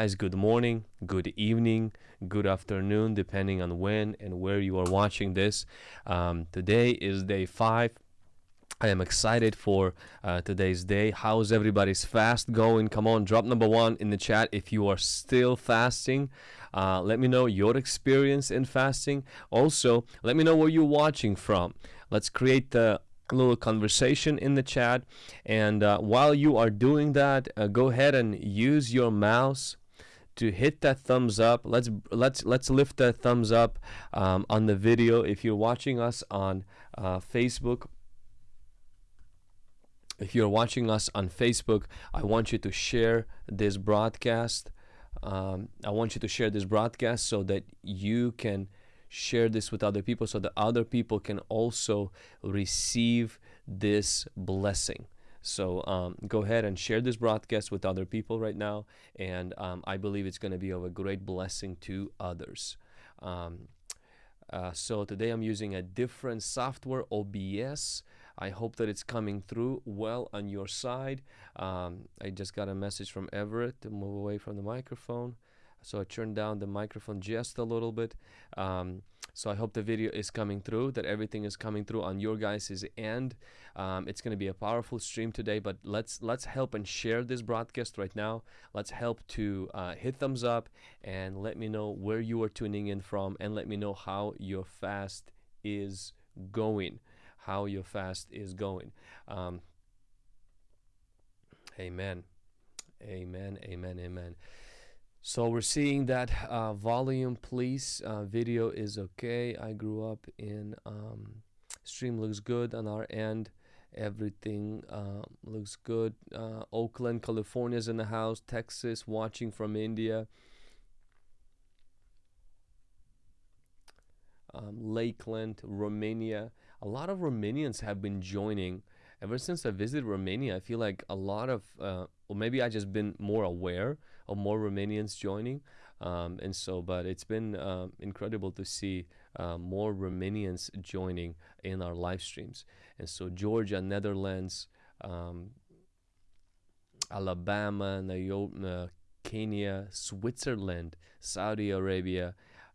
good morning good evening good afternoon depending on when and where you are watching this um, today is day five I am excited for uh, today's day. How's everybody's fast going? Come on, drop number one in the chat if you are still fasting. Uh, let me know your experience in fasting. Also, let me know where you're watching from. Let's create the little conversation in the chat. And uh, while you are doing that, uh, go ahead and use your mouse to hit that thumbs up. Let's let's let's lift that thumbs up um, on the video. If you're watching us on uh, Facebook if you're watching us on Facebook, I want you to share this broadcast. Um, I want you to share this broadcast so that you can share this with other people so that other people can also receive this blessing. So um, go ahead and share this broadcast with other people right now. And um, I believe it's going to be of a great blessing to others. Um, uh, so today I'm using a different software, OBS. I hope that it's coming through well on your side. Um, I just got a message from Everett to move away from the microphone. So I turned down the microphone just a little bit. So I hope the video is coming through, that everything is coming through on your guys' end. Um, it's going to be a powerful stream today, but let's let's help and share this broadcast right now. Let's help to uh, hit thumbs up and let me know where you are tuning in from and let me know how your fast is going how your fast is going. Um, amen. Amen. Amen. Amen. So we're seeing that uh, volume, please. Uh, video is okay. I grew up in um, stream looks good on our end. Everything uh, looks good. Uh, Oakland, California is in the house. Texas, watching from India. Um, Lakeland, Romania a lot of Romanians have been joining. Ever since I visited Romania, I feel like a lot of, uh, or maybe I just been more aware of more Romanians joining. Um, and so, but it's been uh, incredible to see uh, more Romanians joining in our live streams. And so, Georgia, Netherlands, um, Alabama, uh, Kenya, Switzerland, Saudi Arabia,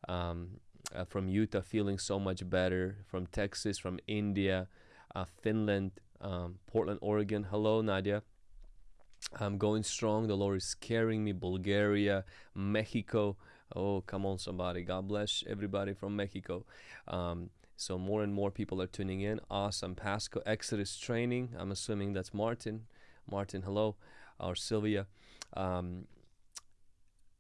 um, uh, from Utah feeling so much better, from Texas, from India, uh, Finland, um, Portland, Oregon. Hello, Nadia. I'm going strong. The Lord is carrying me. Bulgaria, Mexico. Oh, come on, somebody. God bless everybody from Mexico. Um, so more and more people are tuning in. Awesome. Pasco Exodus training. I'm assuming that's Martin. Martin, hello. Or Sylvia. Um,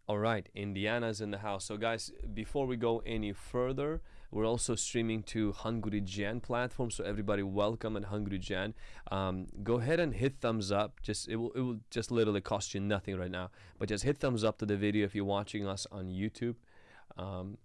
all right, Indiana's in the house. So guys, before we go any further, we're also streaming to Hungry Gen platform. So everybody, welcome at Hungry Gen. Um, go ahead and hit thumbs up. Just it will it will just literally cost you nothing right now. But just hit thumbs up to the video if you're watching us on YouTube. Um,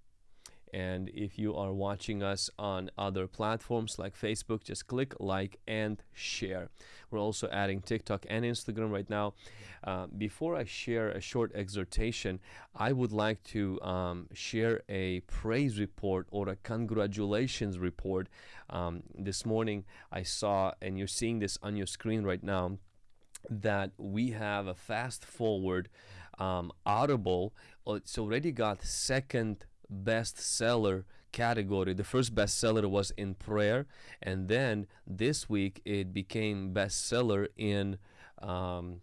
and if you are watching us on other platforms like Facebook, just click like and share. We're also adding TikTok and Instagram right now. Uh, before I share a short exhortation, I would like to um, share a praise report or a congratulations report. Um, this morning I saw, and you're seeing this on your screen right now, that we have a fast forward um, Audible. It's already got second bestseller category. The first bestseller was in prayer, and then this week it became bestseller in um,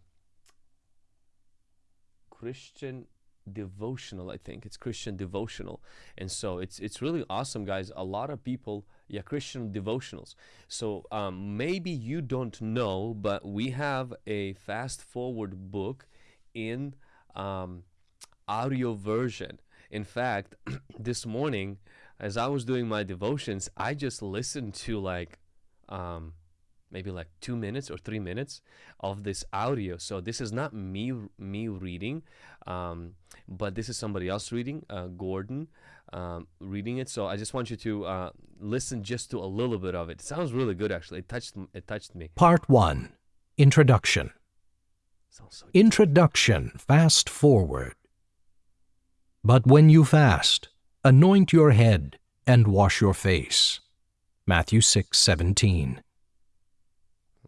Christian devotional. I think it's Christian devotional, and so it's it's really awesome, guys. A lot of people, yeah, Christian devotionals. So um, maybe you don't know, but we have a fast forward book in um, audio version in fact, this morning, as I was doing my devotions, I just listened to like um, maybe like two minutes or three minutes of this audio. So this is not me me reading, um, but this is somebody else reading, uh, Gordon um, reading it. So I just want you to uh, listen just to a little bit of it. It sounds really good, actually. It touched it touched me. Part one, introduction. So introduction. Fast forward. But when you fast, anoint your head and wash your face. Matthew 6:17.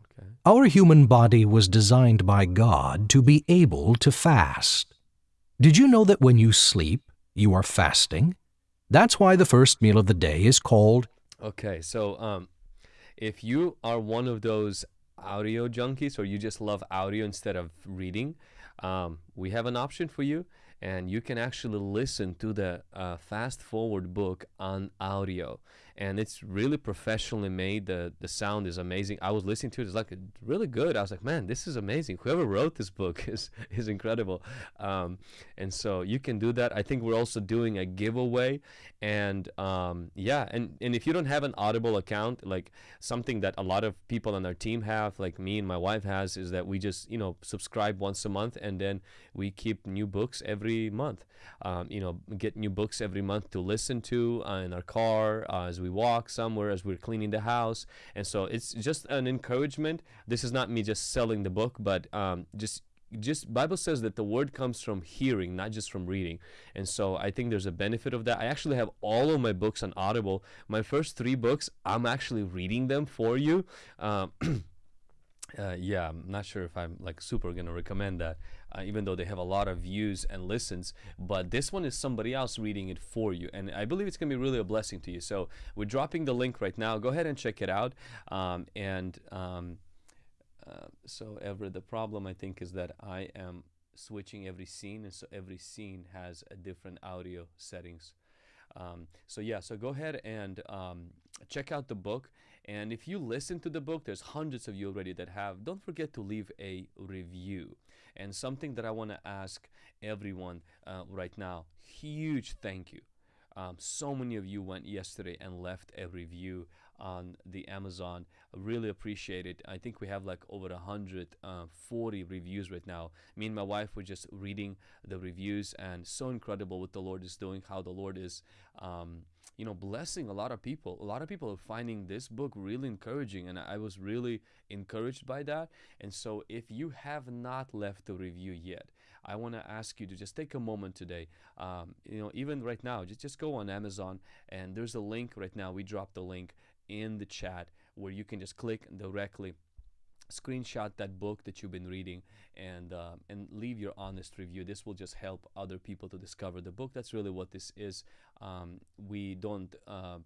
Okay. Our human body was designed by God to be able to fast. Did you know that when you sleep, you are fasting? That's why the first meal of the day is called. Okay, so um, if you are one of those audio junkies or you just love audio instead of reading, um, we have an option for you and you can actually listen to the uh, fast forward book on audio and it's really professionally made. The the sound is amazing. I was listening to it. It's like really good. I was like man this is amazing. Whoever wrote this book is is incredible. Um, and so you can do that. I think we're also doing a giveaway. And um, yeah and and if you don't have an audible account like something that a lot of people on our team have like me and my wife has is that we just you know subscribe once a month and then we keep new books every month. Um, you know get new books every month to listen to uh, in our car uh, as we we walk somewhere, as we're cleaning the house. And so it's just an encouragement. This is not me just selling the book, but um, just just bible says that the word comes from hearing not just from reading and so i think there's a benefit of that i actually have all of my books on audible my first three books i'm actually reading them for you um, uh, yeah i'm not sure if i'm like super gonna recommend that uh, even though they have a lot of views and listens. But this one is somebody else reading it for you. And I believe it's to be really a blessing to you. So we're dropping the link right now. Go ahead and check it out. Um, and um, uh, so, Everett the problem I think is that I am switching every scene. And so every scene has a different audio settings. Um, so yeah, so go ahead and um, check out the book. And if you listen to the book, there's hundreds of you already that have. Don't forget to leave a review. And something that I want to ask everyone uh, right now huge thank you. Um, so many of you went yesterday and left a review on the Amazon. I really appreciate it. I think we have like over 140 uh, reviews right now. Me and my wife were just reading the reviews, and so incredible what the Lord is doing, how the Lord is. Um, you know, blessing a lot of people. A lot of people are finding this book really encouraging, and I was really encouraged by that. And so, if you have not left a review yet, I want to ask you to just take a moment today. Um, you know, even right now, just just go on Amazon, and there's a link right now. We dropped the link in the chat where you can just click directly screenshot that book that you've been reading and uh, and leave your honest review. This will just help other people to discover the book. That's really what this is. Um, we don't uh,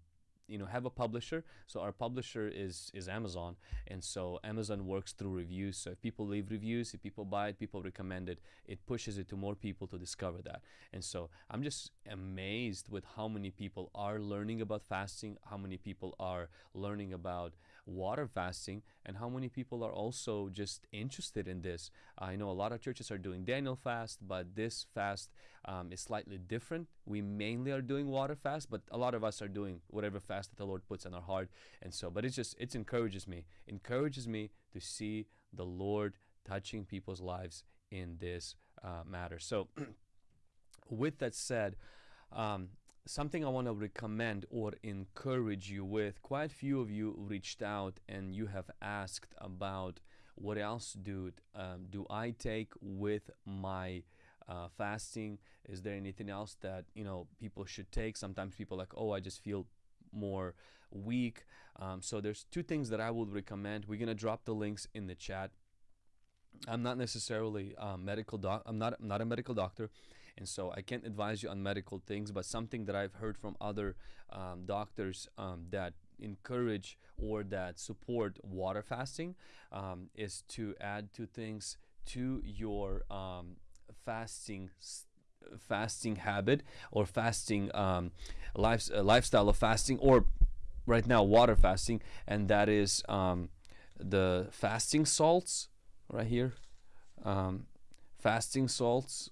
you know have a publisher. So our publisher is is amazon. And so amazon works through reviews. So if people leave reviews if people buy it people recommend it it pushes it to more people to discover that. And so i'm just amazed with how many people are learning about fasting how many people are learning about water fasting and how many people are also just interested in this. I know a lot of churches are doing Daniel fast, but this fast um, is slightly different. We mainly are doing water fast, but a lot of us are doing whatever fast that the Lord puts in our heart. And so, but it's just, it encourages me, encourages me to see the Lord touching people's lives in this uh, matter. So, with that said, um, something I want to recommend or encourage you with. Quite a few of you reached out and you have asked about what else do um, do I take with my uh, fasting? Is there anything else that you know people should take? Sometimes people like, oh, I just feel more weak. Um, so there's two things that I would recommend. We're gonna drop the links in the chat. I'm not necessarily a medical doc. I'm not I'm not a medical doctor. And so I can't advise you on medical things, but something that I've heard from other um, doctors um, that encourage or that support water fasting um, is to add two things to your um, fasting fasting habit or fasting um, life, uh, lifestyle of fasting or right now water fasting and that is um, the fasting salts right here. Fasting salts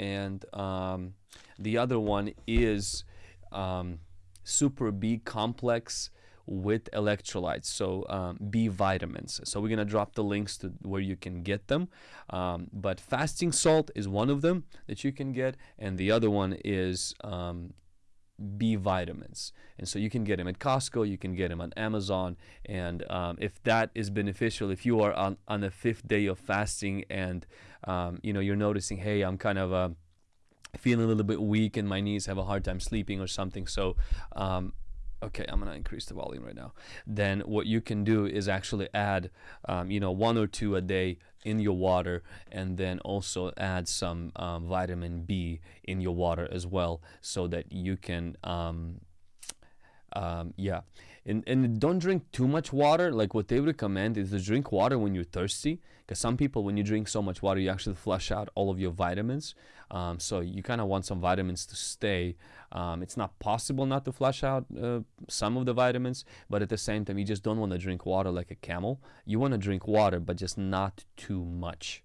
and um, the other one is um, super B complex with electrolytes, so um, B vitamins. So we're gonna drop the links to where you can get them. Um, but fasting salt is one of them that you can get, and the other one is um, B vitamins. And so you can get them at Costco, you can get them on Amazon. And um, if that is beneficial, if you are on, on the fifth day of fasting and um, you know you're noticing, hey, I'm kind of uh, feeling a little bit weak and my knees have a hard time sleeping or something. So um, okay i'm gonna increase the volume right now. Then what you can do is actually add um, you know one or two a day in your water and then also add some um, vitamin b in your water as well so that you can um, um, yeah. And, and don't drink too much water. Like what they recommend is to drink water when you're thirsty because some people when you drink so much water you actually flush out all of your vitamins. Um, so you kind of want some vitamins to stay um, it's not possible not to flush out uh, some of the vitamins but at the same time you just don't want to drink water like a camel you want to drink water but just not too much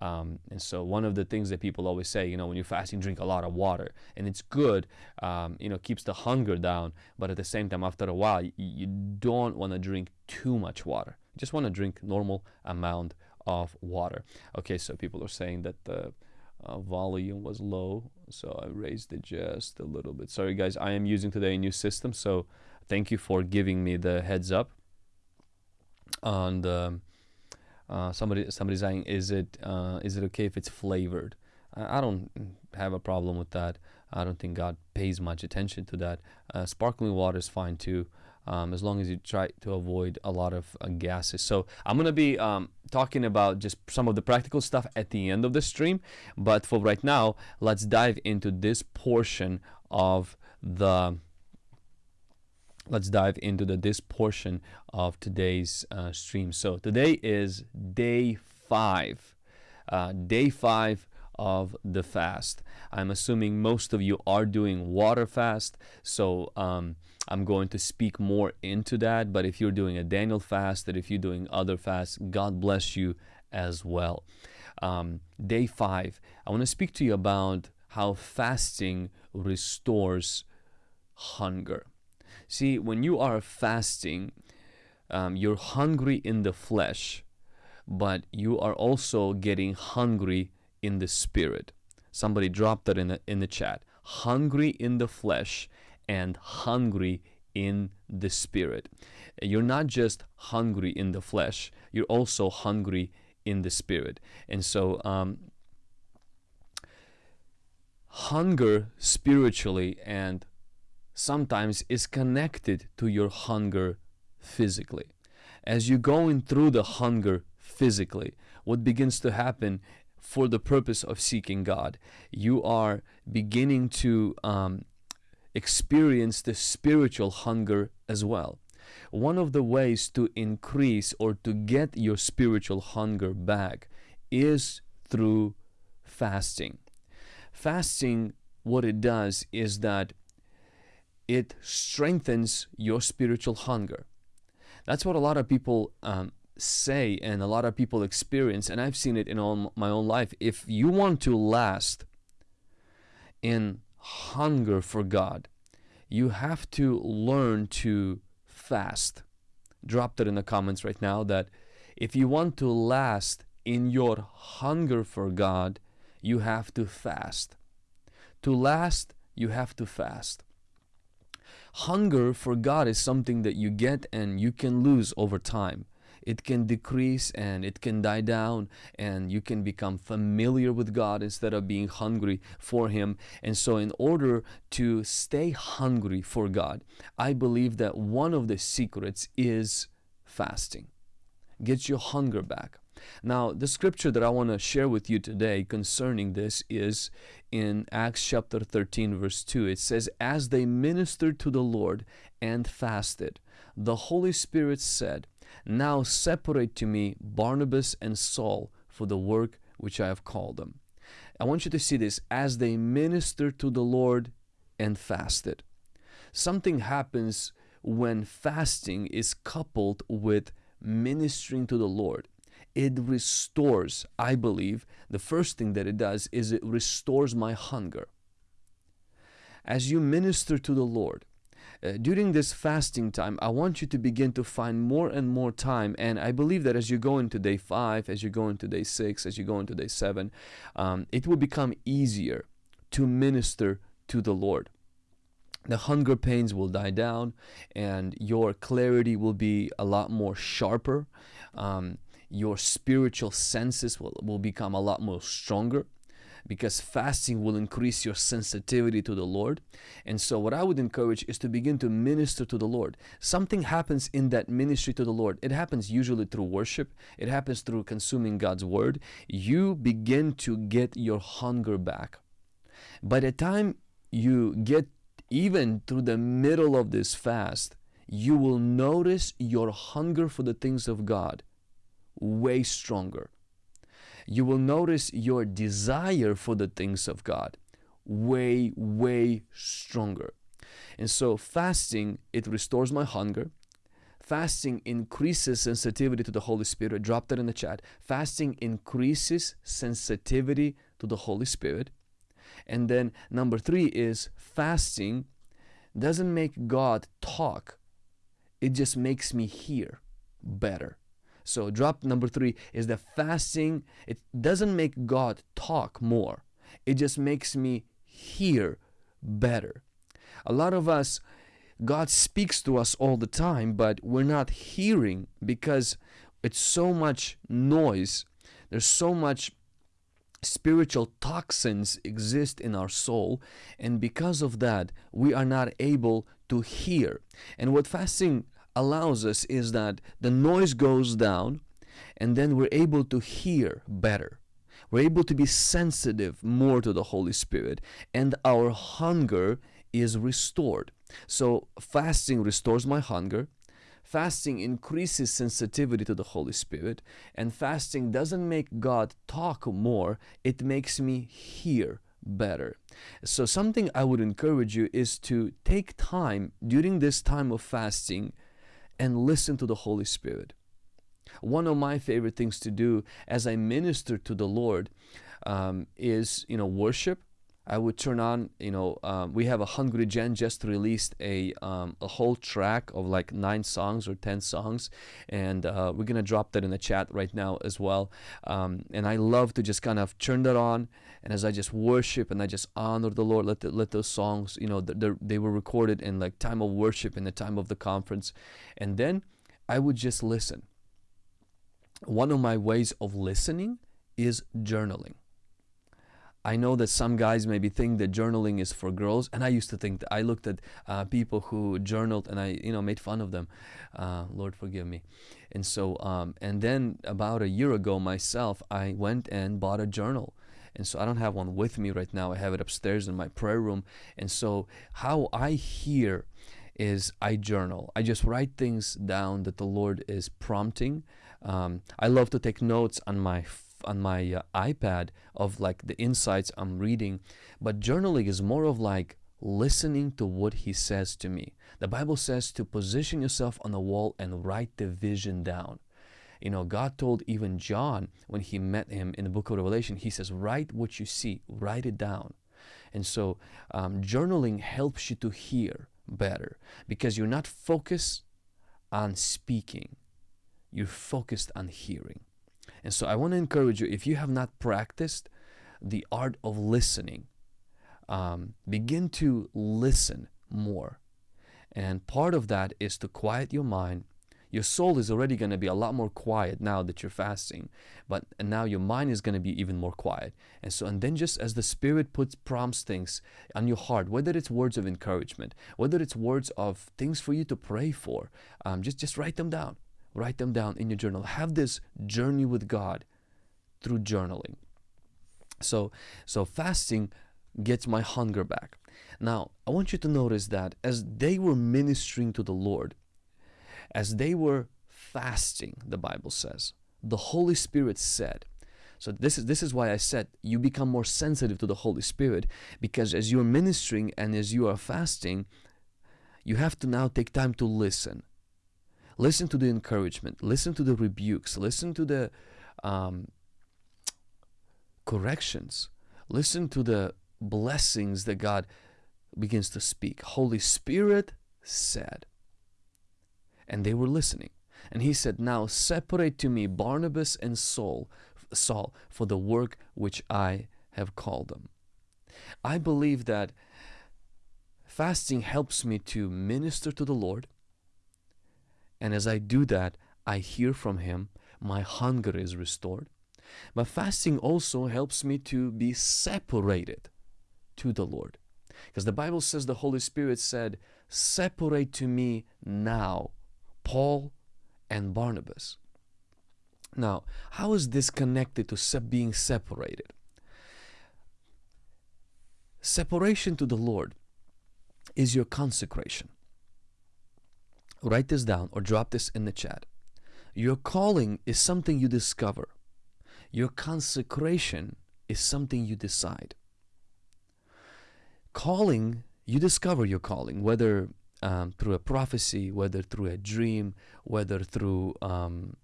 um, and so one of the things that people always say, you know, when you're fasting, drink a lot of water, and it's good, um, you know, keeps the hunger down. But at the same time, after a while, you, you don't want to drink too much water. You just want to drink normal amount of water. Okay, so people are saying that the uh, volume was low, so I raised it just a little bit. Sorry, guys, I am using today a new system, so thank you for giving me the heads up. And um, uh, somebody somebody saying is it uh, is it okay if it's flavored I, I, don't have a problem with that I don't think God pays much attention to that uh, sparkling water is fine too um, as long as you try to avoid a lot of uh, gases so I'm gonna be um, talking about just some of the practical stuff at the end of the stream but for right now let's dive into this portion of the let's dive into the, this portion of today's uh, stream. So today is day five, uh, day five of the fast. I'm assuming most of you are doing water fast, so um, I'm going to speak more into that. But if you're doing a Daniel fast, that if you're doing other fasts, God bless you as well. Um, day five, I want to speak to you about how fasting restores hunger. See, when you are fasting, um, you're hungry in the flesh, but you are also getting hungry in the spirit. Somebody dropped that in the, in the chat. Hungry in the flesh and hungry in the spirit. You're not just hungry in the flesh, you're also hungry in the spirit. And so, um, hunger spiritually and sometimes is connected to your hunger physically. As you're going through the hunger physically, what begins to happen for the purpose of seeking God, you are beginning to um, experience the spiritual hunger as well. One of the ways to increase or to get your spiritual hunger back is through fasting. Fasting, what it does is that it strengthens your spiritual hunger. That's what a lot of people um, say and a lot of people experience, and I've seen it in all my own life. If you want to last in hunger for God, you have to learn to fast. Drop that in the comments right now that if you want to last in your hunger for God, you have to fast. To last, you have to fast hunger for God is something that you get and you can lose over time. It can decrease and it can die down, and you can become familiar with God instead of being hungry for Him. And so, in order to stay hungry for God, I believe that one of the secrets is fasting. Get your hunger back. Now, the scripture that I want to share with you today concerning this is in Acts chapter 13, verse 2. It says, As they ministered to the Lord and fasted, the Holy Spirit said, Now separate to me Barnabas and Saul for the work which I have called them. I want you to see this as they ministered to the Lord and fasted. Something happens when fasting is coupled with ministering to the Lord it restores, I believe, the first thing that it does is it restores my hunger. As you minister to the Lord, uh, during this fasting time, I want you to begin to find more and more time. And I believe that as you go into day five, as you go into day six, as you go into day seven, um, it will become easier to minister to the Lord. The hunger pains will die down, and your clarity will be a lot more sharper. Um, your spiritual senses will, will become a lot more stronger. Because fasting will increase your sensitivity to the Lord. And so, what I would encourage is to begin to minister to the Lord. Something happens in that ministry to the Lord. It happens usually through worship, it happens through consuming God's word. You begin to get your hunger back. By the time you get even through the middle of this fast, you will notice your hunger for the things of God way stronger you will notice your desire for the things of God way, way stronger. And so fasting, it restores my hunger. Fasting increases sensitivity to the Holy Spirit. Drop that in the chat. Fasting increases sensitivity to the Holy Spirit. And then number three is fasting doesn't make God talk, it just makes me hear better. So drop number three is that fasting, it doesn't make God talk more. It just makes me hear better. A lot of us, God speaks to us all the time, but we're not hearing because it's so much noise. There's so much spiritual toxins exist in our soul and because of that we are not able to hear and what fasting allows us is that the noise goes down and then we're able to hear better. We're able to be sensitive more to the Holy Spirit and our hunger is restored. So fasting restores my hunger. Fasting increases sensitivity to the Holy Spirit and fasting doesn't make God talk more, it makes me hear better. So something I would encourage you is to take time during this time of fasting and listen to the Holy Spirit. One of my favorite things to do as I minister to the Lord um, is, you know, worship. I would turn on, you know, um, we have a Hungry Gen just released a, um, a whole track of like nine songs or 10 songs. And uh, we're going to drop that in the chat right now as well. Um, and I love to just kind of turn that on. And as I just worship and I just honor the Lord, let, the, let those songs, you know, they were recorded in like time of worship in the time of the conference. And then I would just listen. One of my ways of listening is journaling. I know that some guys maybe think that journaling is for girls, and I used to think that. I looked at uh, people who journaled, and I, you know, made fun of them. Uh, Lord forgive me. And so, um, and then about a year ago, myself, I went and bought a journal. And so I don't have one with me right now. I have it upstairs in my prayer room. And so how I hear is I journal. I just write things down that the Lord is prompting. Um, I love to take notes on my on my uh, iPad of like the insights I'm reading, but journaling is more of like listening to what he says to me. The Bible says to position yourself on the wall and write the vision down. You know, God told even John when he met him in the book of Revelation, he says, write what you see, write it down. And so um, journaling helps you to hear better because you're not focused on speaking, you're focused on hearing. And so I want to encourage you if you have not practiced the art of listening, um, begin to listen more. And part of that is to quiet your mind. Your soul is already going to be a lot more quiet now that you're fasting, but and now your mind is going to be even more quiet. And so, and then just as the Spirit puts prompts things on your heart, whether it's words of encouragement, whether it's words of things for you to pray for, um, just just write them down. Write them down in your journal. Have this journey with god through journaling. So so fasting gets my hunger back. Now i want you to notice that as they were ministering to the lord as they were fasting the bible says the holy spirit said so this is this is why I said you become more sensitive to the Holy Spirit because as you're ministering and as you are fasting, you have to now take time to listen. Listen to the encouragement. Listen to the rebukes. Listen to the um, corrections. Listen to the blessings that God begins to speak. Holy Spirit said. And they were listening. And he said, Now separate to me Barnabas and Saul, Saul for the work which I have called them. I believe that fasting helps me to minister to the Lord and as I do that, I hear from Him, my hunger is restored. But fasting also helps me to be separated to the Lord. Because the Bible says the Holy Spirit said, Separate to me now Paul and Barnabas. Now, how is this connected to being separated? Separation to the Lord is your consecration. Write this down or drop this in the chat. Your calling is something you discover. Your consecration is something you decide. Calling, you discover your calling, whether um, through a prophecy, whether through a dream, whether through um,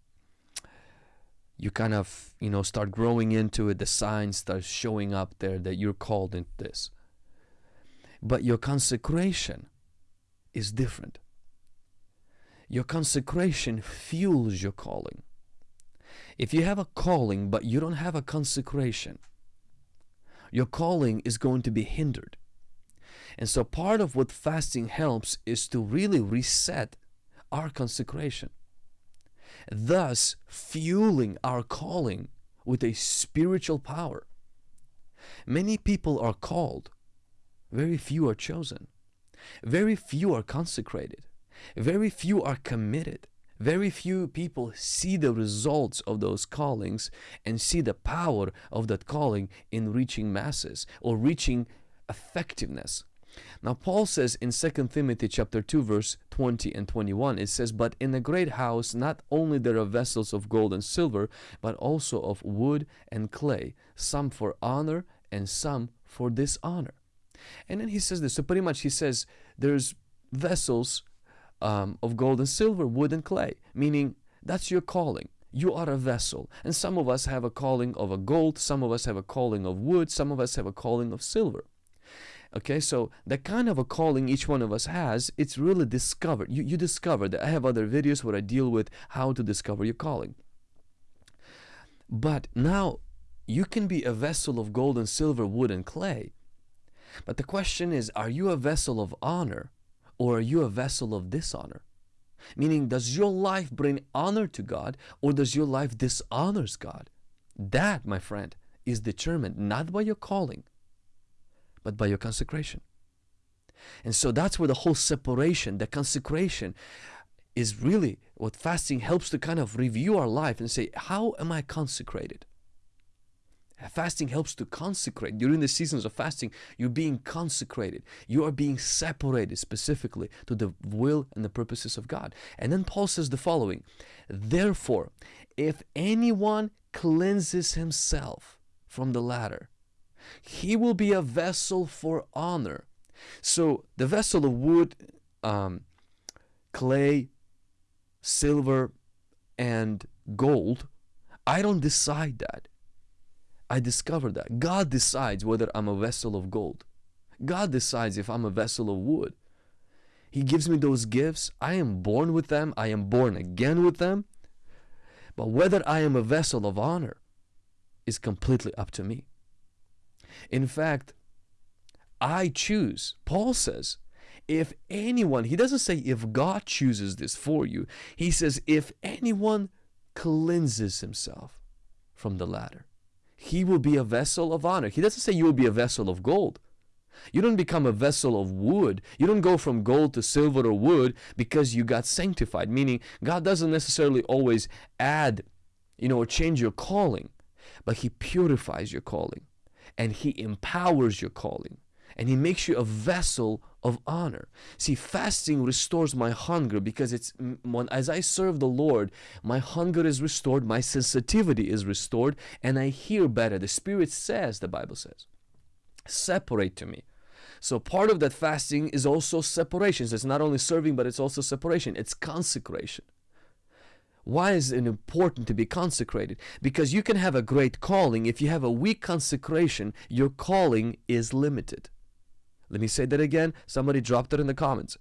you kind of you know start growing into it the signs start showing up there that you're called into this. But your consecration is different. Your consecration fuels your calling. If you have a calling but you don't have a consecration your calling is going to be hindered and so part of what fasting helps is to really reset our consecration thus fueling our calling with a spiritual power. Many people are called, very few are chosen, very few are consecrated, very few are committed. Very few people see the results of those callings and see the power of that calling in reaching masses or reaching effectiveness. Now Paul says in 2 Timothy chapter 2 verse 20 and 21 it says but in a great house not only there are vessels of gold and silver but also of wood and clay some for honor and some for dishonor. And then he says this. So pretty much he says there's vessels um, of gold and silver wood and clay meaning that's your calling. You are a vessel. And some of us have a calling of a gold some of us have a calling of wood some of us have a calling of silver Okay, so the kind of a calling each one of us has, it's really discovered. You, you discover that. I have other videos where I deal with how to discover your calling. But now you can be a vessel of gold and silver, wood and clay. But the question is, are you a vessel of honor or are you a vessel of dishonor? Meaning, does your life bring honor to God or does your life dishonors God? That, my friend, is determined not by your calling, but by your consecration. And so that's where the whole separation, the consecration, is really what fasting helps to kind of review our life and say, How am I consecrated? Fasting helps to consecrate. During the seasons of fasting, you're being consecrated. You are being separated specifically to the will and the purposes of God. And then Paul says the following Therefore, if anyone cleanses himself from the latter, he will be a vessel for honor. So the vessel of wood, um, clay, silver, and gold, I don't decide that. I discover that. God decides whether I'm a vessel of gold. God decides if I'm a vessel of wood. He gives me those gifts. I am born with them. I am born again with them. But whether I am a vessel of honor is completely up to me. In fact, I choose. Paul says, if anyone, he doesn't say if God chooses this for you, he says, if anyone cleanses himself from the latter, he will be a vessel of honor. He doesn't say you will be a vessel of gold. You don't become a vessel of wood. You don't go from gold to silver or wood because you got sanctified, meaning God doesn't necessarily always add, you know, or change your calling, but He purifies your calling and He empowers your calling and He makes you a vessel of honor. See, fasting restores my hunger because it's as I serve the Lord, my hunger is restored, my sensitivity is restored, and I hear better. The Spirit says, the Bible says, separate to me. So part of that fasting is also separation. So it's not only serving, but it's also separation. It's consecration. Why is it important to be consecrated? Because you can have a great calling. If you have a weak consecration, your calling is limited. Let me say that again. Somebody dropped it in the comments.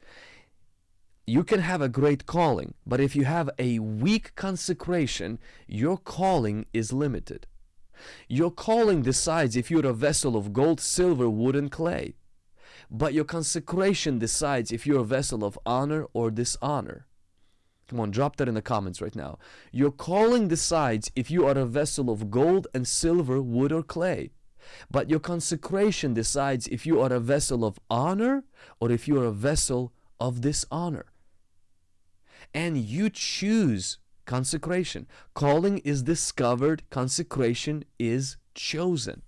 You can have a great calling, but if you have a weak consecration, your calling is limited. Your calling decides if you're a vessel of gold, silver, wood, and clay. But your consecration decides if you're a vessel of honor or dishonor. Come on, drop that in the comments right now. Your calling decides if you are a vessel of gold and silver, wood, or clay. But your consecration decides if you are a vessel of honor or if you are a vessel of dishonor. And you choose consecration. Calling is discovered, consecration is chosen.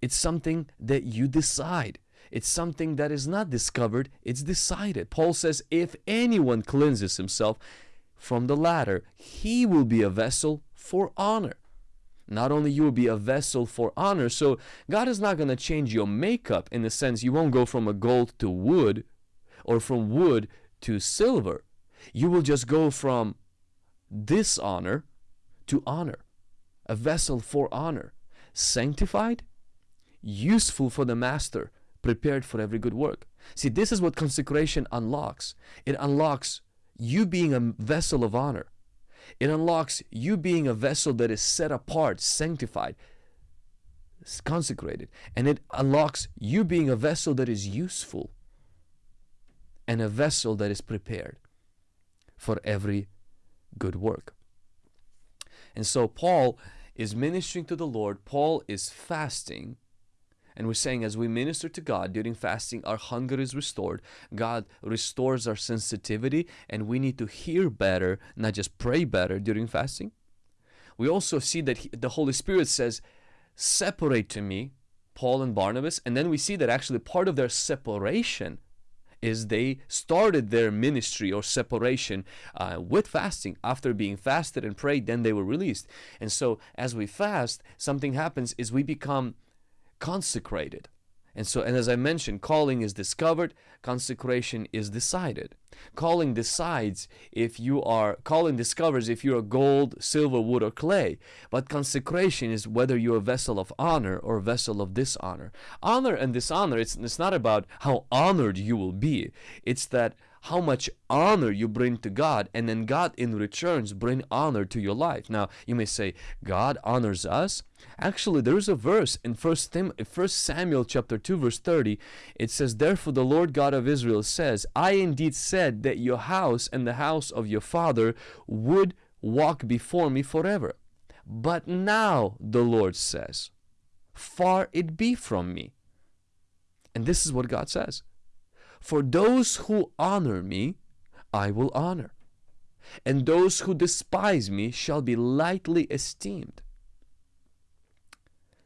It's something that you decide. It's something that is not discovered, it's decided. Paul says, if anyone cleanses himself from the latter, he will be a vessel for honor. Not only you will be a vessel for honor, so God is not going to change your makeup in the sense you won't go from a gold to wood or from wood to silver. You will just go from dishonor to honor, a vessel for honor, sanctified, useful for the master, prepared for every good work. See, this is what consecration unlocks. It unlocks you being a vessel of honor. It unlocks you being a vessel that is set apart, sanctified, consecrated. And it unlocks you being a vessel that is useful and a vessel that is prepared for every good work. And so Paul is ministering to the Lord. Paul is fasting and we're saying as we minister to God during fasting, our hunger is restored. God restores our sensitivity, and we need to hear better, not just pray better during fasting. We also see that he, the Holy Spirit says, Separate to me Paul and Barnabas. And then we see that actually part of their separation is they started their ministry or separation uh, with fasting. After being fasted and prayed, then they were released. And so as we fast, something happens is we become consecrated. And so, and as I mentioned, calling is discovered, consecration is decided. Calling decides if you are, calling discovers if you're gold, silver, wood, or clay. But consecration is whether you're a vessel of honor or a vessel of dishonor. Honor and dishonor, it's, it's not about how honored you will be. It's that how much honor you bring to God and then God in returns bring honor to your life. Now you may say God honors us. Actually there is a verse in First Tim First Samuel chapter 2 verse 30 it says therefore the Lord God of Israel says I indeed said that your house and the house of your father would walk before me forever. But now the Lord says far it be from me. And this is what God says. For those who honor me, I will honor, and those who despise me shall be lightly esteemed.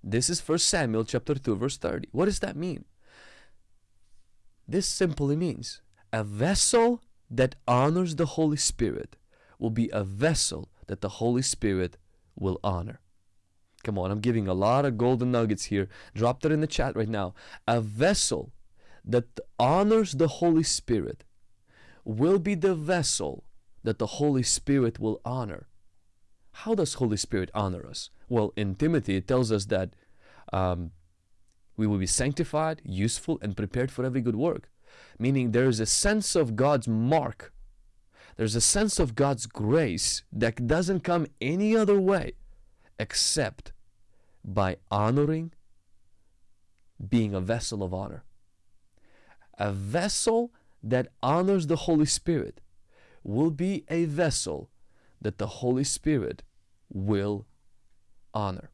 This is 1 Samuel chapter 2 verse 30. What does that mean? This simply means a vessel that honors the Holy Spirit will be a vessel that the Holy Spirit will honor. Come on, I'm giving a lot of golden nuggets here. Drop that in the chat right now. A vessel that honors the Holy Spirit will be the vessel that the Holy Spirit will honor. How does Holy Spirit honor us? Well, in Timothy, it tells us that um, we will be sanctified, useful, and prepared for every good work. Meaning there is a sense of God's mark. There's a sense of God's grace that doesn't come any other way except by honoring, being a vessel of honor a vessel that honors the Holy Spirit will be a vessel that the Holy Spirit will honor.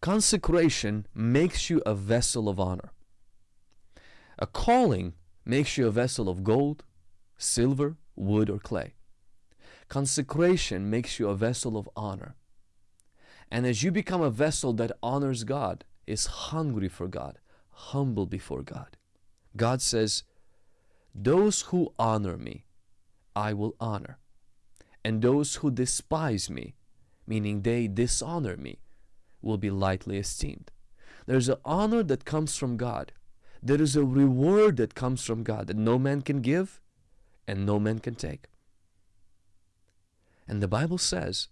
Consecration makes you a vessel of honor. A calling makes you a vessel of gold, silver, wood, or clay. Consecration makes you a vessel of honor. And as you become a vessel that honors God, is hungry for God, humble before God. God says, Those who honor me, I will honor. And those who despise me, meaning they dishonor me, will be lightly esteemed. There's an honor that comes from God. There is a reward that comes from God that no man can give and no man can take. And the Bible says,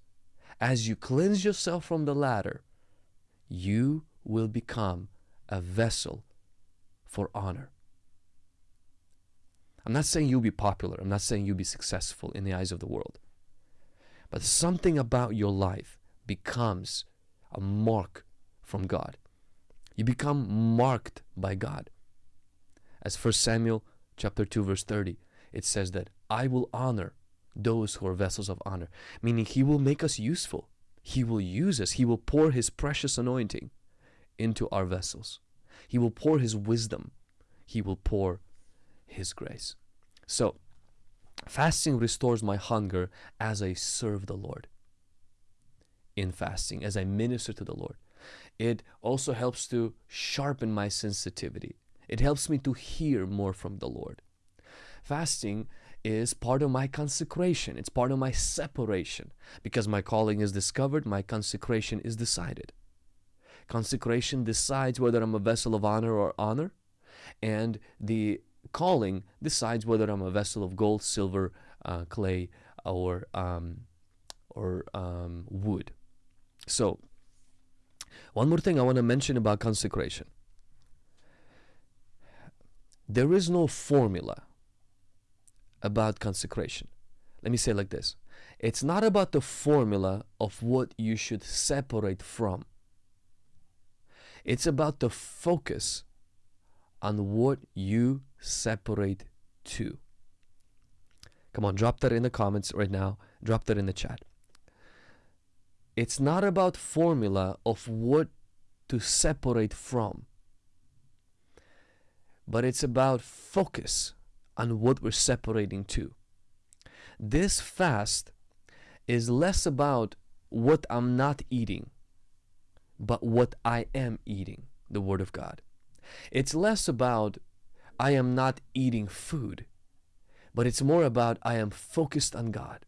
as you cleanse yourself from the latter, you will become a vessel for honor. I'm not saying you'll be popular. I'm not saying you'll be successful in the eyes of the world. But something about your life becomes a mark from God. You become marked by God. As 1 Samuel chapter 2 verse 30, it says that I will honor those who are vessels of honor, meaning He will make us useful. He will use us. He will pour His precious anointing into our vessels. He will pour His wisdom. He will pour His grace. So, fasting restores my hunger as I serve the Lord. In fasting, as I minister to the Lord, it also helps to sharpen my sensitivity. It helps me to hear more from the Lord. Fasting is part of my consecration. It's part of my separation. Because my calling is discovered, my consecration is decided. Consecration decides whether I'm a vessel of honor or honor, and the calling decides whether I'm a vessel of gold, silver, uh, clay, or um, or um, wood. So, one more thing I want to mention about consecration. There is no formula about consecration. Let me say like this it's not about the formula of what you should separate from, it's about the focus on what you separate to. Come on, drop that in the comments right now. Drop that in the chat. It's not about formula of what to separate from, but it's about focus on what we're separating to. This fast is less about what I'm not eating, but what I am eating, the Word of God. It's less about I am not eating food, but it's more about I am focused on God.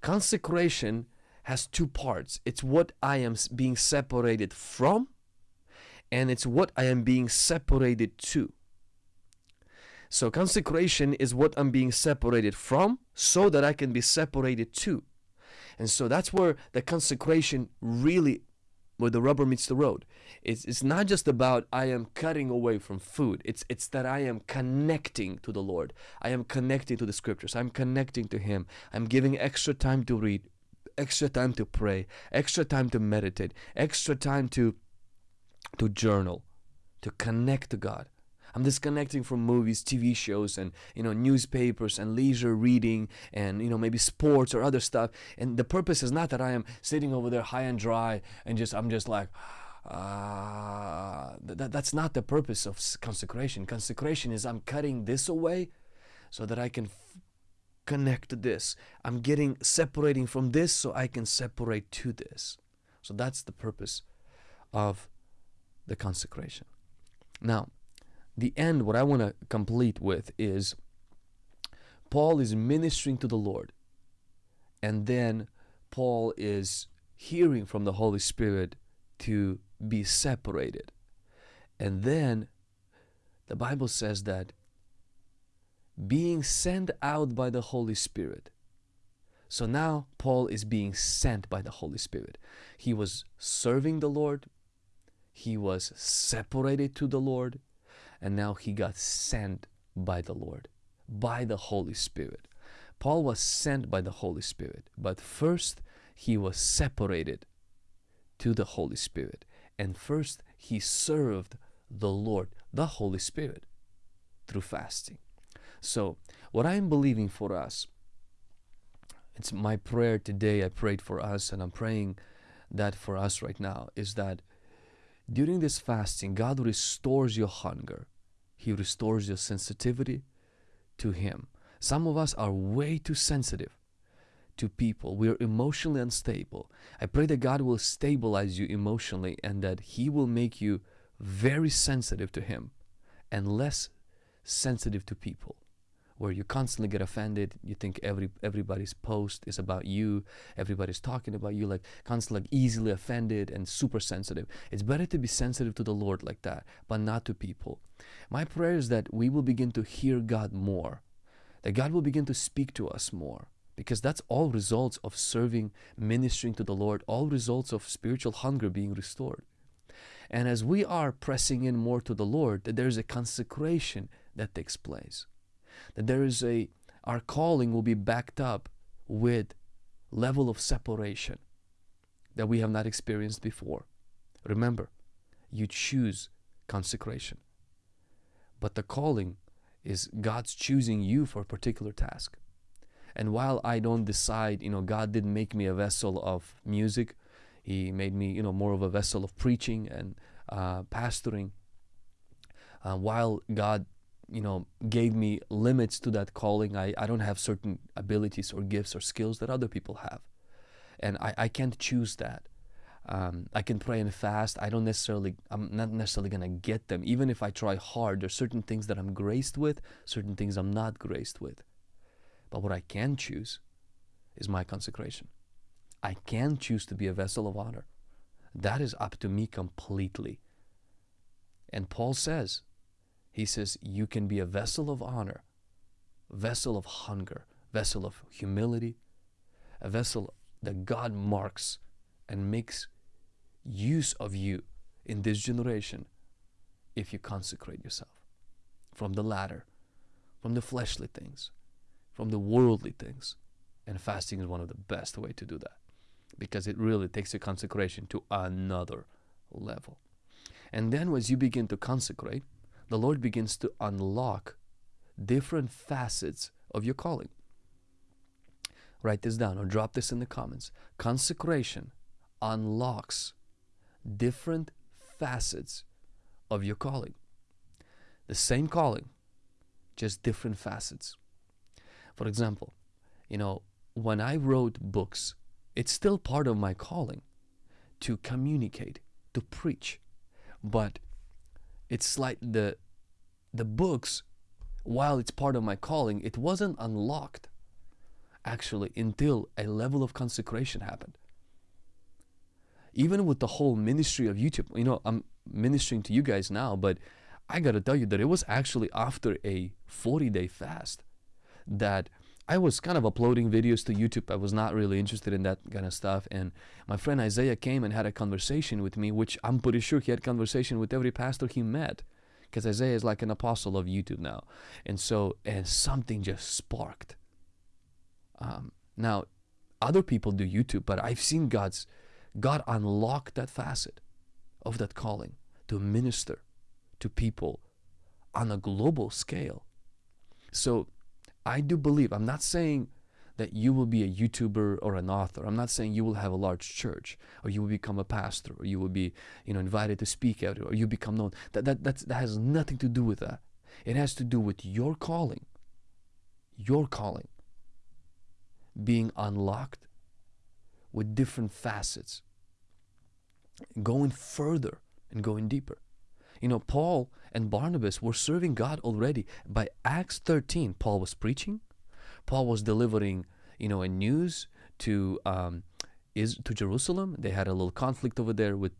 Consecration has two parts it's what I am being separated from, and it's what I am being separated to. So, consecration is what I'm being separated from so that I can be separated to. And so that's where the consecration really where the rubber meets the road. It's, it's not just about I am cutting away from food. It's it's that I am connecting to the Lord. I am connecting to the scriptures. I'm connecting to Him. I'm giving extra time to read, extra time to pray, extra time to meditate, extra time to to journal, to connect to God. I'm disconnecting from movies, TV shows, and you know newspapers and leisure reading, and you know maybe sports or other stuff. And the purpose is not that I am sitting over there high and dry and just I'm just like. Uh, that, that's not the purpose of consecration. Consecration is I'm cutting this away so that I can connect to this. I'm getting separating from this so I can separate to this. So that's the purpose of the consecration. Now, the end, what I want to complete with is Paul is ministering to the Lord, and then Paul is hearing from the Holy Spirit to be separated. And then the Bible says that being sent out by the Holy Spirit. So now Paul is being sent by the Holy Spirit. He was serving the Lord, he was separated to the Lord, and now he got sent by the Lord, by the Holy Spirit. Paul was sent by the Holy Spirit, but first he was separated to the Holy Spirit, and first he served the Lord, the Holy Spirit, through fasting. So, what I'm believing for us, it's my prayer today. I prayed for us, and I'm praying that for us right now is that during this fasting, God restores your hunger. He restores your sensitivity to Him. Some of us are way too sensitive to people. We are emotionally unstable. I pray that God will stabilize you emotionally and that He will make you very sensitive to Him and less sensitive to people where you constantly get offended you think every everybody's post is about you everybody's talking about you like constantly like easily offended and super sensitive. It's better to be sensitive to the lord like that but not to people. My prayer is that we will begin to hear god more that god will begin to speak to us more because that's all results of serving ministering to the lord all results of spiritual hunger being restored. And as we are pressing in more to the lord that there's a consecration that takes place there is a our calling will be backed up with level of separation that we have not experienced before remember you choose consecration but the calling is God's choosing you for a particular task. And while I don't decide, you know, God didn't make me a vessel of music, He made me, you know, more of a vessel of preaching and uh, pastoring. Uh, while God, you know, gave me limits to that calling, I, I don't have certain abilities or gifts or skills that other people have. And I, I can't choose that. Um, I can pray and fast. I don't necessarily, I'm not necessarily going to get them. Even if I try hard, there's certain things that I'm graced with, certain things I'm not graced with. But what I can choose is my consecration. I can choose to be a vessel of honor. That is up to me completely. And Paul says, he says, you can be a vessel of honor, vessel of hunger, vessel of humility, a vessel that God marks and makes use of you in this generation if you consecrate yourself from the latter, from the fleshly things, from the worldly things. And fasting is one of the best way to do that because it really takes your consecration to another level. And then as you begin to consecrate, the Lord begins to unlock different facets of your calling. Write this down or drop this in the comments. Consecration unlocks different facets of your calling. The same calling, just different facets. For example, you know, when I wrote books, it's still part of my calling to communicate, to preach. But it's like the the books, while it's part of my calling, it wasn't unlocked actually until a level of consecration happened. Even with the whole ministry of YouTube, you know, I'm ministering to you guys now, but I got to tell you that it was actually after a 40 day fast that I was kind of uploading videos to YouTube. I was not really interested in that kind of stuff. And my friend Isaiah came and had a conversation with me, which I'm pretty sure he had conversation with every pastor he met. Because Isaiah is like an apostle of YouTube now. And so, and something just sparked. Um, now, other people do YouTube, but I've seen God's God unlocked that facet of that calling to minister to people on a global scale. So I do believe, I'm not saying that you will be a YouTuber or an author. I'm not saying you will have a large church or you will become a pastor or you will be, you know, invited to speak out or you become known. That, that, that's, that has nothing to do with that. It has to do with your calling, your calling being unlocked with different facets, going further and going deeper. You know, Paul and Barnabas were serving God already. By Acts 13, Paul was preaching. Paul was delivering, you know, a news to um, is to Jerusalem. They had a little conflict over there with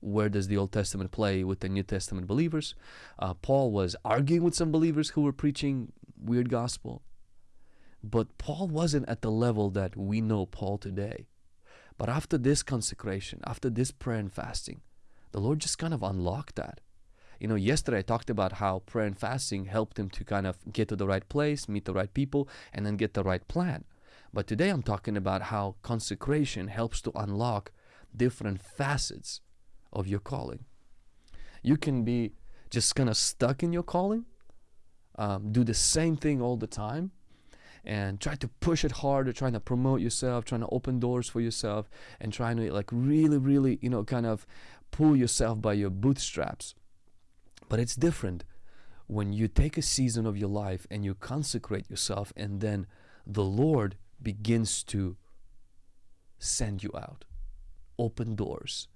where does the Old Testament play with the New Testament believers. Uh, Paul was arguing with some believers who were preaching weird gospel. But Paul wasn't at the level that we know Paul today. But after this consecration, after this prayer and fasting, the Lord just kind of unlocked that. You know, yesterday I talked about how prayer and fasting helped him to kind of get to the right place, meet the right people, and then get the right plan. But today I'm talking about how consecration helps to unlock different facets of your calling. You can be just kind of stuck in your calling, um, do the same thing all the time, and try to push it harder, trying to promote yourself, trying to open doors for yourself, and trying to like really, really, you know, kind of pull yourself by your bootstraps. But it's different when you take a season of your life and you consecrate yourself, and then the Lord begins to send you out, open doors,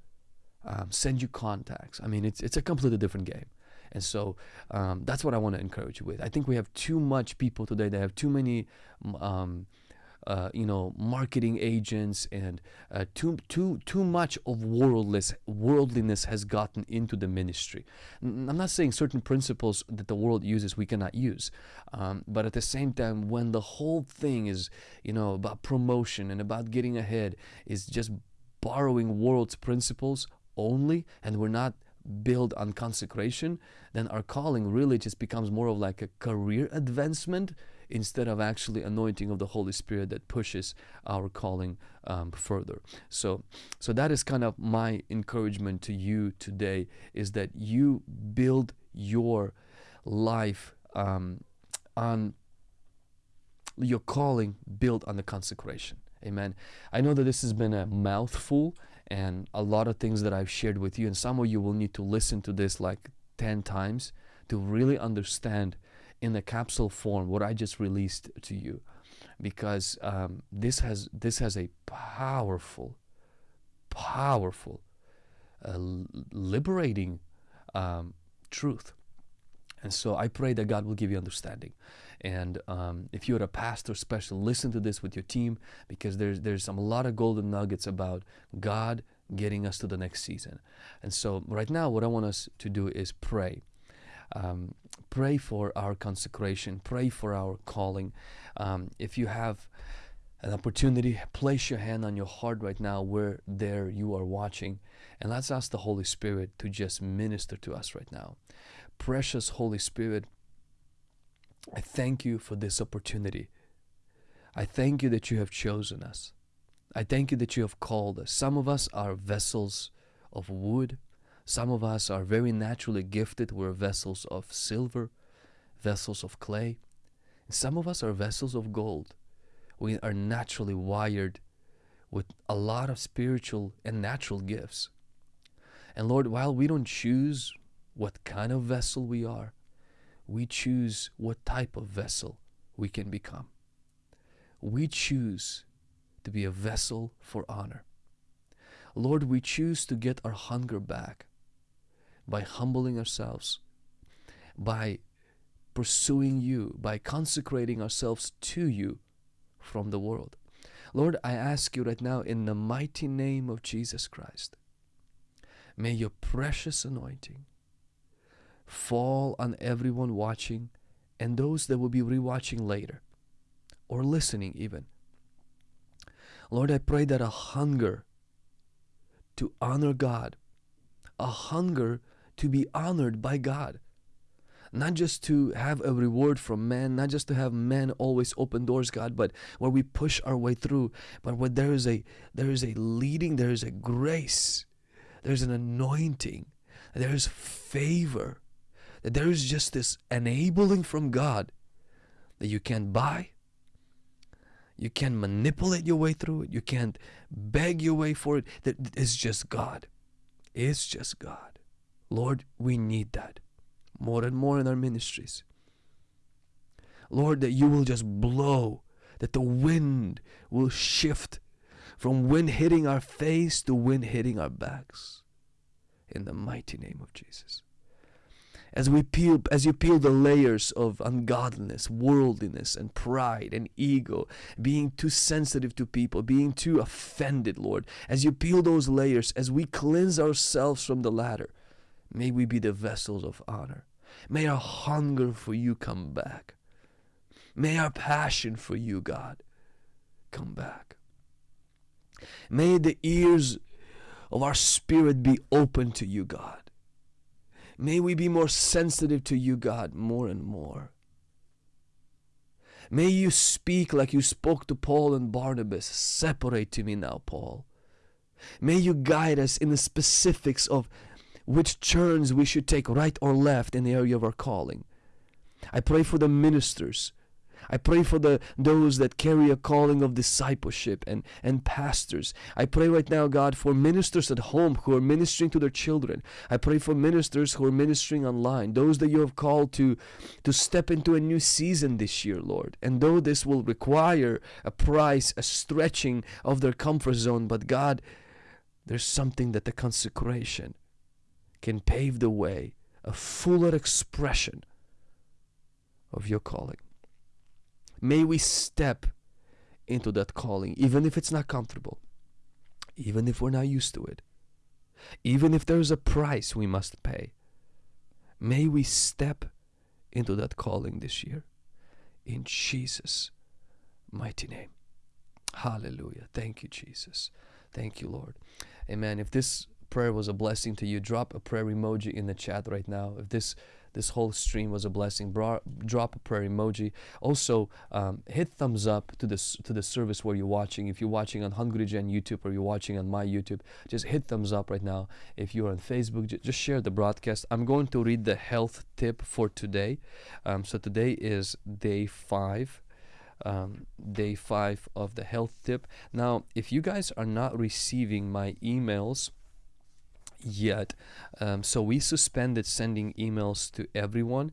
um, send you contacts. I mean, it's it's a completely different game. And so um, that's what I want to encourage you with. I think we have too much people today They have too many, um, uh, you know, marketing agents and uh, too too too much of worldless worldliness has gotten into the ministry. I'm not saying certain principles that the world uses we cannot use, um, but at the same time, when the whole thing is, you know, about promotion and about getting ahead, is just borrowing world's principles only, and we're not build on consecration, then our calling really just becomes more of like a career advancement instead of actually anointing of the Holy Spirit that pushes our calling um, further. So, so that is kind of my encouragement to you today: is that you build your life um, on your calling built on the consecration. Amen. I know that this has been a mouthful and a lot of things that I've shared with you, and some of you will need to listen to this like 10 times to really understand in the capsule form what I just released to you because um, this has this has a powerful powerful uh, liberating um, truth and so I pray that God will give you understanding. And um, if you're a pastor, special, listen to this with your team because there's there's some a lot of golden nuggets about God getting us to the next season. And so right now, what I want us to do is pray. Um, pray for our consecration. Pray for our calling. Um, if you have an opportunity, place your hand on your heart right now where there you are watching, and let's ask the Holy Spirit to just minister to us right now precious Holy Spirit, I thank you for this opportunity. I thank you that you have chosen us. I thank you that you have called us. Some of us are vessels of wood. Some of us are very naturally gifted. We're vessels of silver, vessels of clay. Some of us are vessels of gold. We are naturally wired with a lot of spiritual and natural gifts. And Lord, while we don't choose what kind of vessel we are, we choose what type of vessel we can become. We choose to be a vessel for honor. Lord, we choose to get our hunger back by humbling ourselves, by pursuing you, by consecrating ourselves to you from the world. Lord, I ask you right now in the mighty name of Jesus Christ, may your precious anointing fall on everyone watching and those that will be rewatching later or listening even. Lord, I pray that a hunger to honor God, a hunger to be honored by God, not just to have a reward from man, not just to have men always open doors, God, but where we push our way through, but where there is a there is a leading, there is a grace, there's an anointing, there is favor that there is just this enabling from God that you can't buy, you can't manipulate your way through it, you can't beg your way for it. That it's just God. It's just God. Lord, we need that more and more in our ministries. Lord, that you will just blow, that the wind will shift from wind hitting our face to wind hitting our backs. In the mighty name of Jesus as we peel as you peel the layers of ungodliness worldliness and pride and ego being too sensitive to people being too offended lord as you peel those layers as we cleanse ourselves from the latter may we be the vessels of honor may our hunger for you come back may our passion for you god come back may the ears of our spirit be open to you god May we be more sensitive to you, God, more and more. May you speak like you spoke to Paul and Barnabas. Separate to me now, Paul. May you guide us in the specifics of which turns we should take right or left in the area of our calling. I pray for the ministers I pray for the those that carry a calling of discipleship and, and pastors. I pray right now, God, for ministers at home who are ministering to their children. I pray for ministers who are ministering online, those that you have called to, to step into a new season this year, Lord. And though this will require a price, a stretching of their comfort zone, but God, there's something that the consecration can pave the way, a fuller expression of your calling. May we step into that calling, even if it's not comfortable, even if we're not used to it, even if there's a price we must pay. May we step into that calling this year in Jesus' mighty name. Hallelujah. Thank you, Jesus. Thank you, Lord. Amen. If this prayer was a blessing to you, drop a prayer emoji in the chat right now. If this this whole stream was a blessing. Bra- drop a prayer emoji. Also, um, hit thumbs up to this to the service where you're watching. If you're watching on Hungry Gen YouTube or you're watching on my YouTube, just hit thumbs up right now. If you're on Facebook, just share the broadcast. I'm going to read the health tip for today. Um, so today is day five. Um, day five of the health tip. Now, if you guys are not receiving my emails, yet. Um, so we suspended sending emails to everyone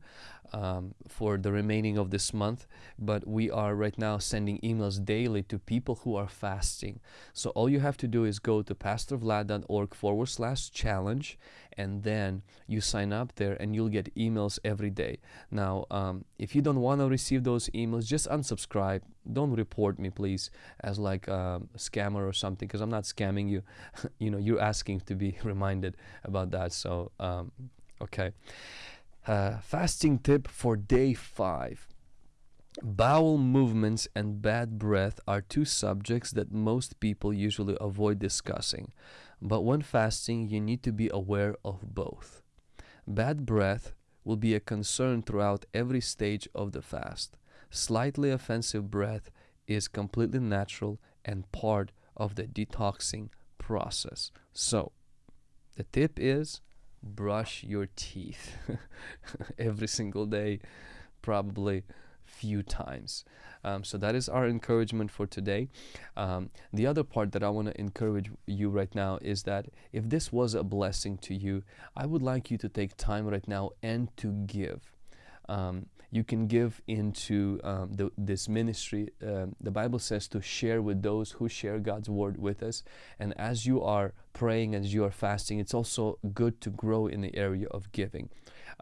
um, for the remaining of this month, but we are right now sending emails daily to people who are fasting. So all you have to do is go to pastorvlad.org forward slash challenge and then you sign up there and you'll get emails every day. Now, um, if you don't want to receive those emails, just unsubscribe. Don't report me, please, as like um, a scammer or something, because I'm not scamming you. you know, you're asking to be reminded about that. So, um, okay. Uh, fasting tip for day five. Bowel movements and bad breath are two subjects that most people usually avoid discussing. But when fasting, you need to be aware of both. Bad breath will be a concern throughout every stage of the fast. Slightly offensive breath is completely natural and part of the detoxing process. So, the tip is brush your teeth every single day, probably few times. Um, so that is our encouragement for today. Um, the other part that I want to encourage you right now is that if this was a blessing to you, I would like you to take time right now and to give. Um, you can give into um, the, this ministry. Um, the Bible says to share with those who share God's word with us. And as you are praying, as you are fasting, it's also good to grow in the area of giving.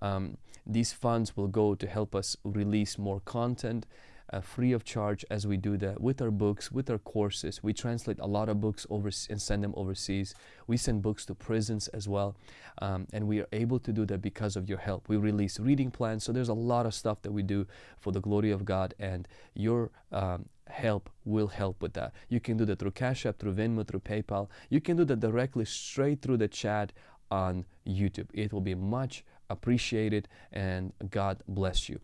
Um, these funds will go to help us release more content uh, free of charge as we do that with our books, with our courses. We translate a lot of books over and send them overseas. We send books to prisons as well. Um, and we are able to do that because of your help. We release reading plans. So there's a lot of stuff that we do for the glory of God and your um, help will help with that. You can do that through Cash App, through Venmo, through PayPal. You can do that directly straight through the chat on YouTube. It will be much appreciated and God bless you.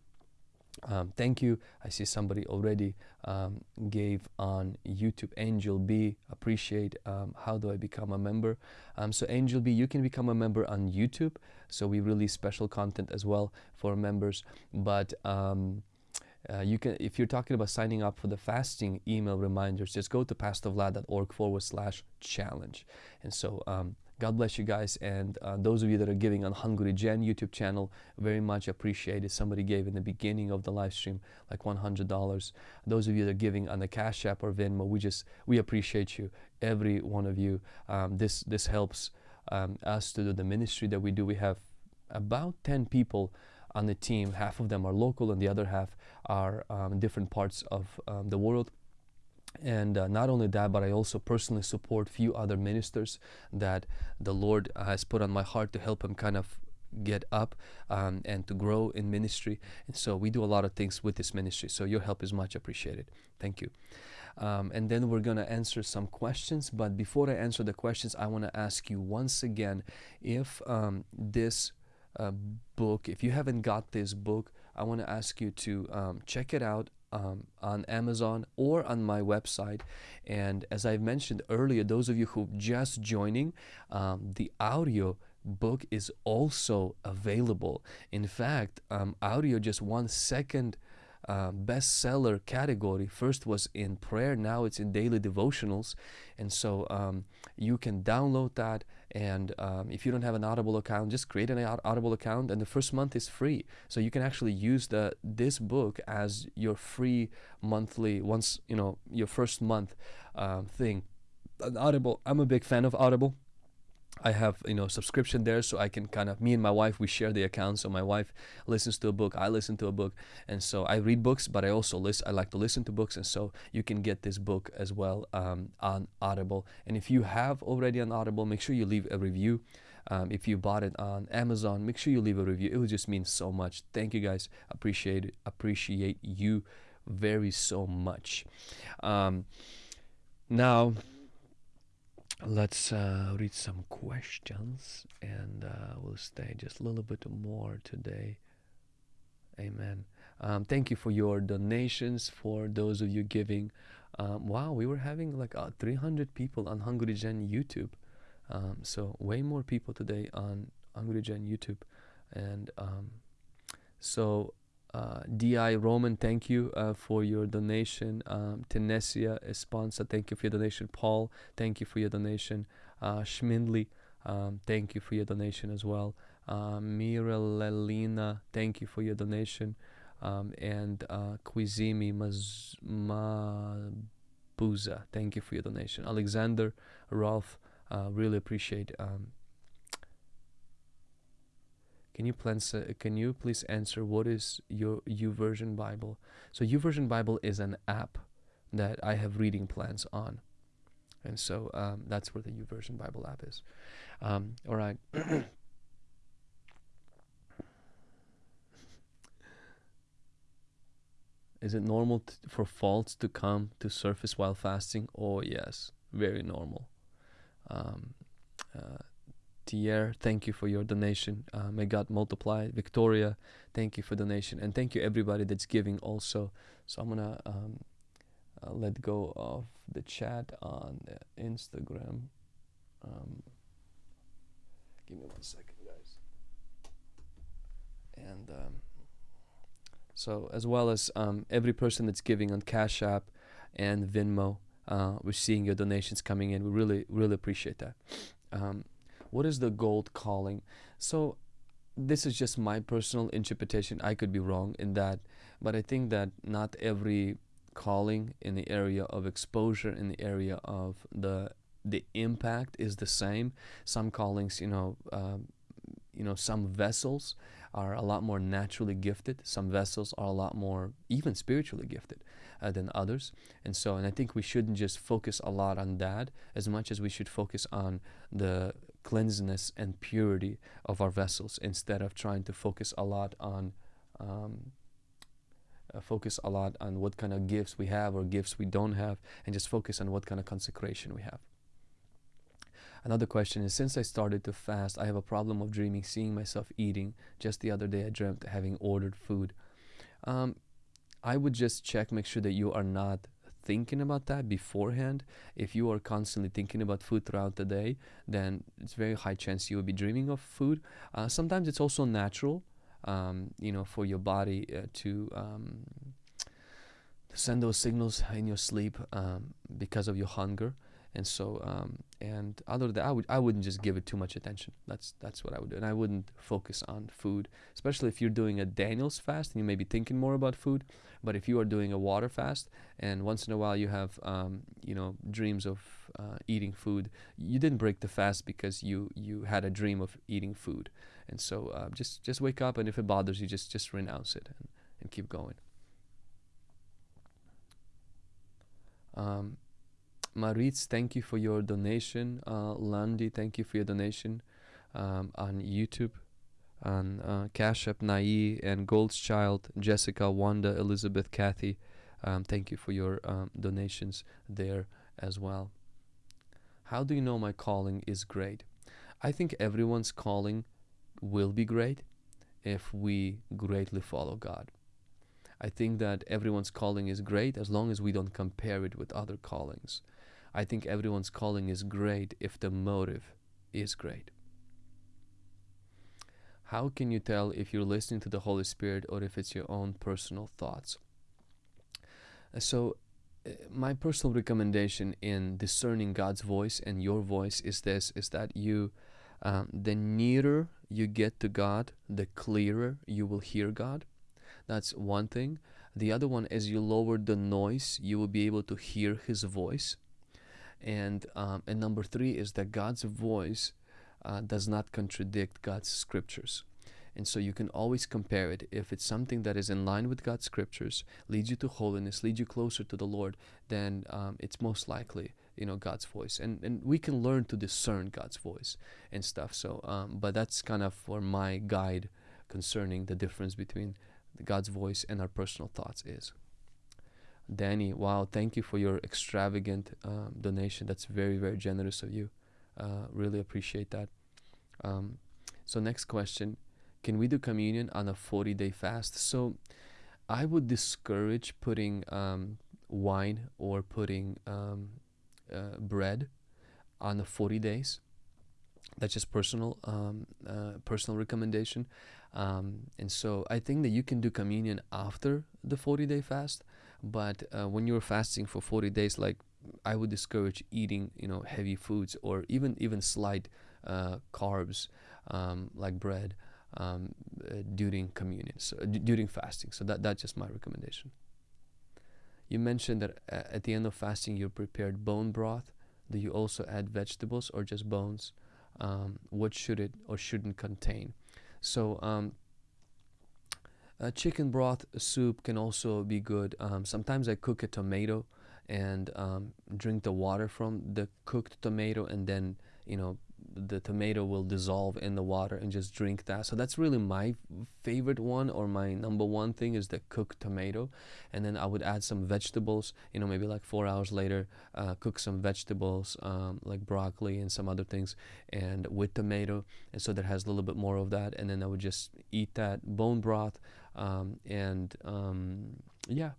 Um, thank you. I see somebody already um, gave on YouTube. Angel B, appreciate. Um, how do I become a member? Um, so Angel B, you can become a member on YouTube. So we release special content as well for members. But um, uh, you can, if you're talking about signing up for the fasting email reminders, just go to pastorvlad.org forward slash challenge. And so um, God bless you guys. And uh, those of you that are giving on Hungry Gen YouTube channel, very much appreciated. Somebody gave in the beginning of the live stream like $100. Those of you that are giving on the Cash App or Venmo, we just, we appreciate you, every one of you. Um, this, this helps um, us to do the ministry that we do. We have about 10 people on the team. Half of them are local and the other half are um, different parts of um, the world and uh, not only that but i also personally support few other ministers that the lord has put on my heart to help them kind of get up um, and to grow in ministry. And so we do a lot of things with this ministry. So your help is much appreciated. Thank you. Um, and then we're going to answer some questions. But before i answer the questions i want to ask you once again if um, this uh, book if you haven't got this book i want to ask you to um, check it out um, on Amazon or on my website. And as I've mentioned earlier, those of you who just joining, um, the audio book is also available. In fact, um, audio just one second uh, bestseller category. First was in prayer, now it's in daily devotionals. And so um, you can download that and um, if you don't have an Audible account, just create an Audible account, and the first month is free. So you can actually use the this book as your free monthly once you know your first month um, thing. Audible. I'm a big fan of Audible. I have you know subscription there, so I can kind of me and my wife we share the account. So my wife listens to a book, I listen to a book, and so I read books, but I also listen. I like to listen to books, and so you can get this book as well um, on Audible. And if you have already on Audible, make sure you leave a review. Um, if you bought it on Amazon, make sure you leave a review. It would just mean so much. Thank you guys. Appreciate it. Appreciate you very so much. Um, now let's uh, read some questions and uh, we'll stay just a little bit more today. Amen. Um, thank you for your donations, for those of you giving. Um, wow, we were having like uh, 300 people on Hungry Gen YouTube. Um, so, way more people today on Hungry Gen YouTube. And um, so, uh, Di Roman, thank you uh, for your donation. Um, Tenesia Esponsa, thank you for your donation. Paul, thank you for your donation. Uh, Schmindley, um, thank you for your donation as well. Uh, Miralelina, thank you for your donation. Um, and uh, Quizimi Mabuza, thank you for your donation. Alexander, Rolf, uh, really appreciate um, can you please uh, can you please answer what is your YouVersion Bible? So YouVersion Bible is an app that I have reading plans on, and so um, that's where the YouVersion Bible app is. Um, all right. is it normal for faults to come to surface while fasting? Oh yes, very normal. Um, uh, Tier, thank you for your donation. Uh, may God multiply. Victoria, thank you for donation, and thank you everybody that's giving also. So I'm gonna um, uh, let go of the chat on Instagram. Um, give me one second, guys. And um, so as well as um, every person that's giving on Cash App and Venmo, uh, we're seeing your donations coming in. We really, really appreciate that. Um, what is the gold calling? So this is just my personal interpretation. I could be wrong in that, but I think that not every calling in the area of exposure, in the area of the the impact is the same. Some callings, you know, um, you know, some vessels are a lot more naturally gifted. Some vessels are a lot more even spiritually gifted uh, than others. And so, and I think we shouldn't just focus a lot on that as much as we should focus on the cleanliness and purity of our vessels instead of trying to focus a lot on um, uh, focus a lot on what kind of gifts we have or gifts we don't have and just focus on what kind of consecration we have. Another question is since i started to fast i have a problem of dreaming seeing myself eating. Just the other day i dreamt having ordered food. Um, i would just check make sure that you are not thinking about that beforehand, if you are constantly thinking about food throughout the day, then it's very high chance you will be dreaming of food. Uh, sometimes it's also natural, um, you know, for your body uh, to um, send those signals in your sleep um, because of your hunger and so um, and other than that, I would I wouldn't just give it too much attention. That's that's what I would do, and I wouldn't focus on food, especially if you're doing a Daniel's fast and you may be thinking more about food. But if you are doing a water fast and once in a while you have um, you know dreams of uh, eating food, you didn't break the fast because you you had a dream of eating food, and so uh, just just wake up and if it bothers you, just just renounce it and, and keep going. Um, Maritz, thank you for your donation. Uh, Landy, thank you for your donation um, on YouTube. On uh, Cash App, Nai and Goldschild, Jessica, Wanda, Elizabeth, Kathy. Um, thank you for your um, donations there as well. How do you know my calling is great? I think everyone's calling will be great if we greatly follow God. I think that everyone's calling is great as long as we don't compare it with other callings. I think everyone's calling is great if the motive is great. How can you tell if you're listening to the Holy Spirit or if it's your own personal thoughts? Uh, so, uh, my personal recommendation in discerning God's voice and your voice is this: is that you, um, the nearer you get to God, the clearer you will hear God. That's one thing. The other one, as you lower the noise, you will be able to hear His voice and um, and number three is that God's voice uh, does not contradict God's scriptures. And so you can always compare it. If it's something that is in line with God's scriptures, leads you to holiness, leads you closer to the Lord, then um, it's most likely you know God's voice. And and we can learn to discern God's voice and stuff. So, um, but that's kind of for my guide concerning the difference between God's voice and our personal thoughts is. Danny, wow, thank you for your extravagant um, donation. That's very, very generous of you. Uh, really appreciate that. Um, so, next question Can we do communion on a 40 day fast? So, I would discourage putting um, wine or putting um, uh, bread on the 40 days. That's just personal, um, uh, personal recommendation. Um, and so I think that you can do communion after the 40 day fast, but uh, when you're fasting for 40 days, like I would discourage eating, you know, heavy foods or even even slight uh, carbs um, like bread um, uh, during communion, so, during fasting. So that that's just my recommendation. You mentioned that uh, at the end of fasting you prepared bone broth. Do you also add vegetables or just bones? Um, what should it or shouldn't contain? So um, chicken broth soup can also be good. Um, sometimes I cook a tomato and um, drink the water from the cooked tomato and then you know the tomato will dissolve in the water and just drink that. So that's really my favorite one or my number one thing is the cooked tomato. And then I would add some vegetables, you know, maybe like four hours later, uh, cook some vegetables um, like broccoli and some other things and with tomato. And so that has a little bit more of that. And then I would just eat that bone broth. Um, and um, yeah,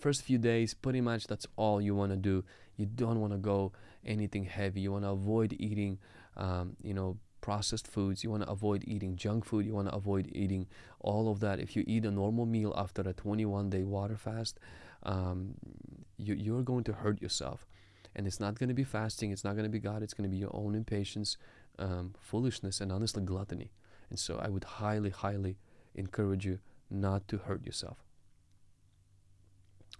first few days, pretty much that's all you want to do. You don't want to go anything heavy. You want to avoid eating um, you know, processed foods. You want to avoid eating junk food. You want to avoid eating all of that. If you eat a normal meal after a 21 day water fast, um, you, you're going to hurt yourself. And it's not going to be fasting, it's not going to be God, it's going to be your own impatience, um, foolishness, and honestly, gluttony. And so I would highly, highly encourage you not to hurt yourself.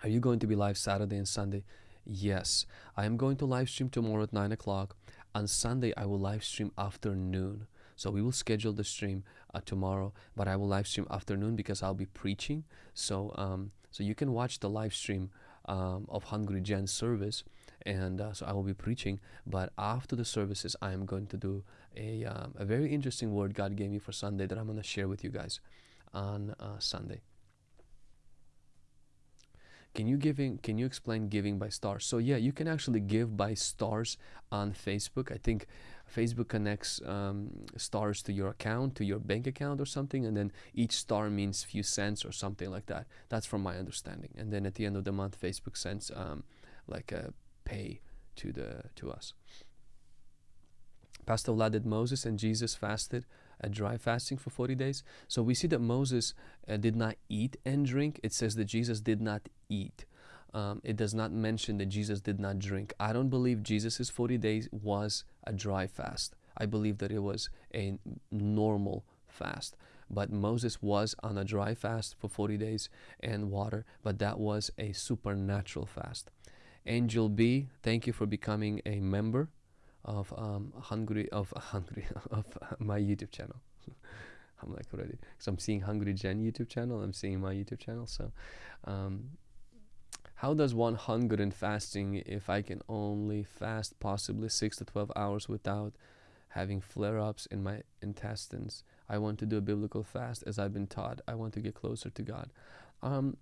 Are you going to be live Saturday and Sunday? Yes, I am going to live stream tomorrow at 9 o'clock. On Sunday, I will live stream afternoon. So we will schedule the stream uh, tomorrow, but I will live stream afternoon because I'll be preaching. So um, so you can watch the live stream um, of Hungry Gen service, and uh, so I will be preaching. But after the services, I am going to do a um, a very interesting word God gave me for Sunday that I'm going to share with you guys on uh, Sunday. Can you giving? Can you explain giving by stars? So yeah, you can actually give by stars on Facebook. I think Facebook connects um, stars to your account, to your bank account or something, and then each star means few cents or something like that. That's from my understanding. And then at the end of the month, Facebook sends um, like a pay to the to us. Pastor Vlad did Moses and Jesus fasted a dry fasting for 40 days. So we see that Moses uh, did not eat and drink. It says that Jesus did not eat. Um, it does not mention that Jesus did not drink. I don't believe Jesus' 40 days was a dry fast. I believe that it was a normal fast. But Moses was on a dry fast for 40 days and water, but that was a supernatural fast. Angel B, thank you for becoming a member of um, hungry of hungry of my YouTube channel. I'm like already, so I'm seeing Hungry Gen YouTube channel. I'm seeing my YouTube channel. So, um, how does one hunger and fasting if I can only fast possibly six to twelve hours without having flare-ups in my intestines? I want to do a biblical fast as I've been taught. I want to get closer to God. Um,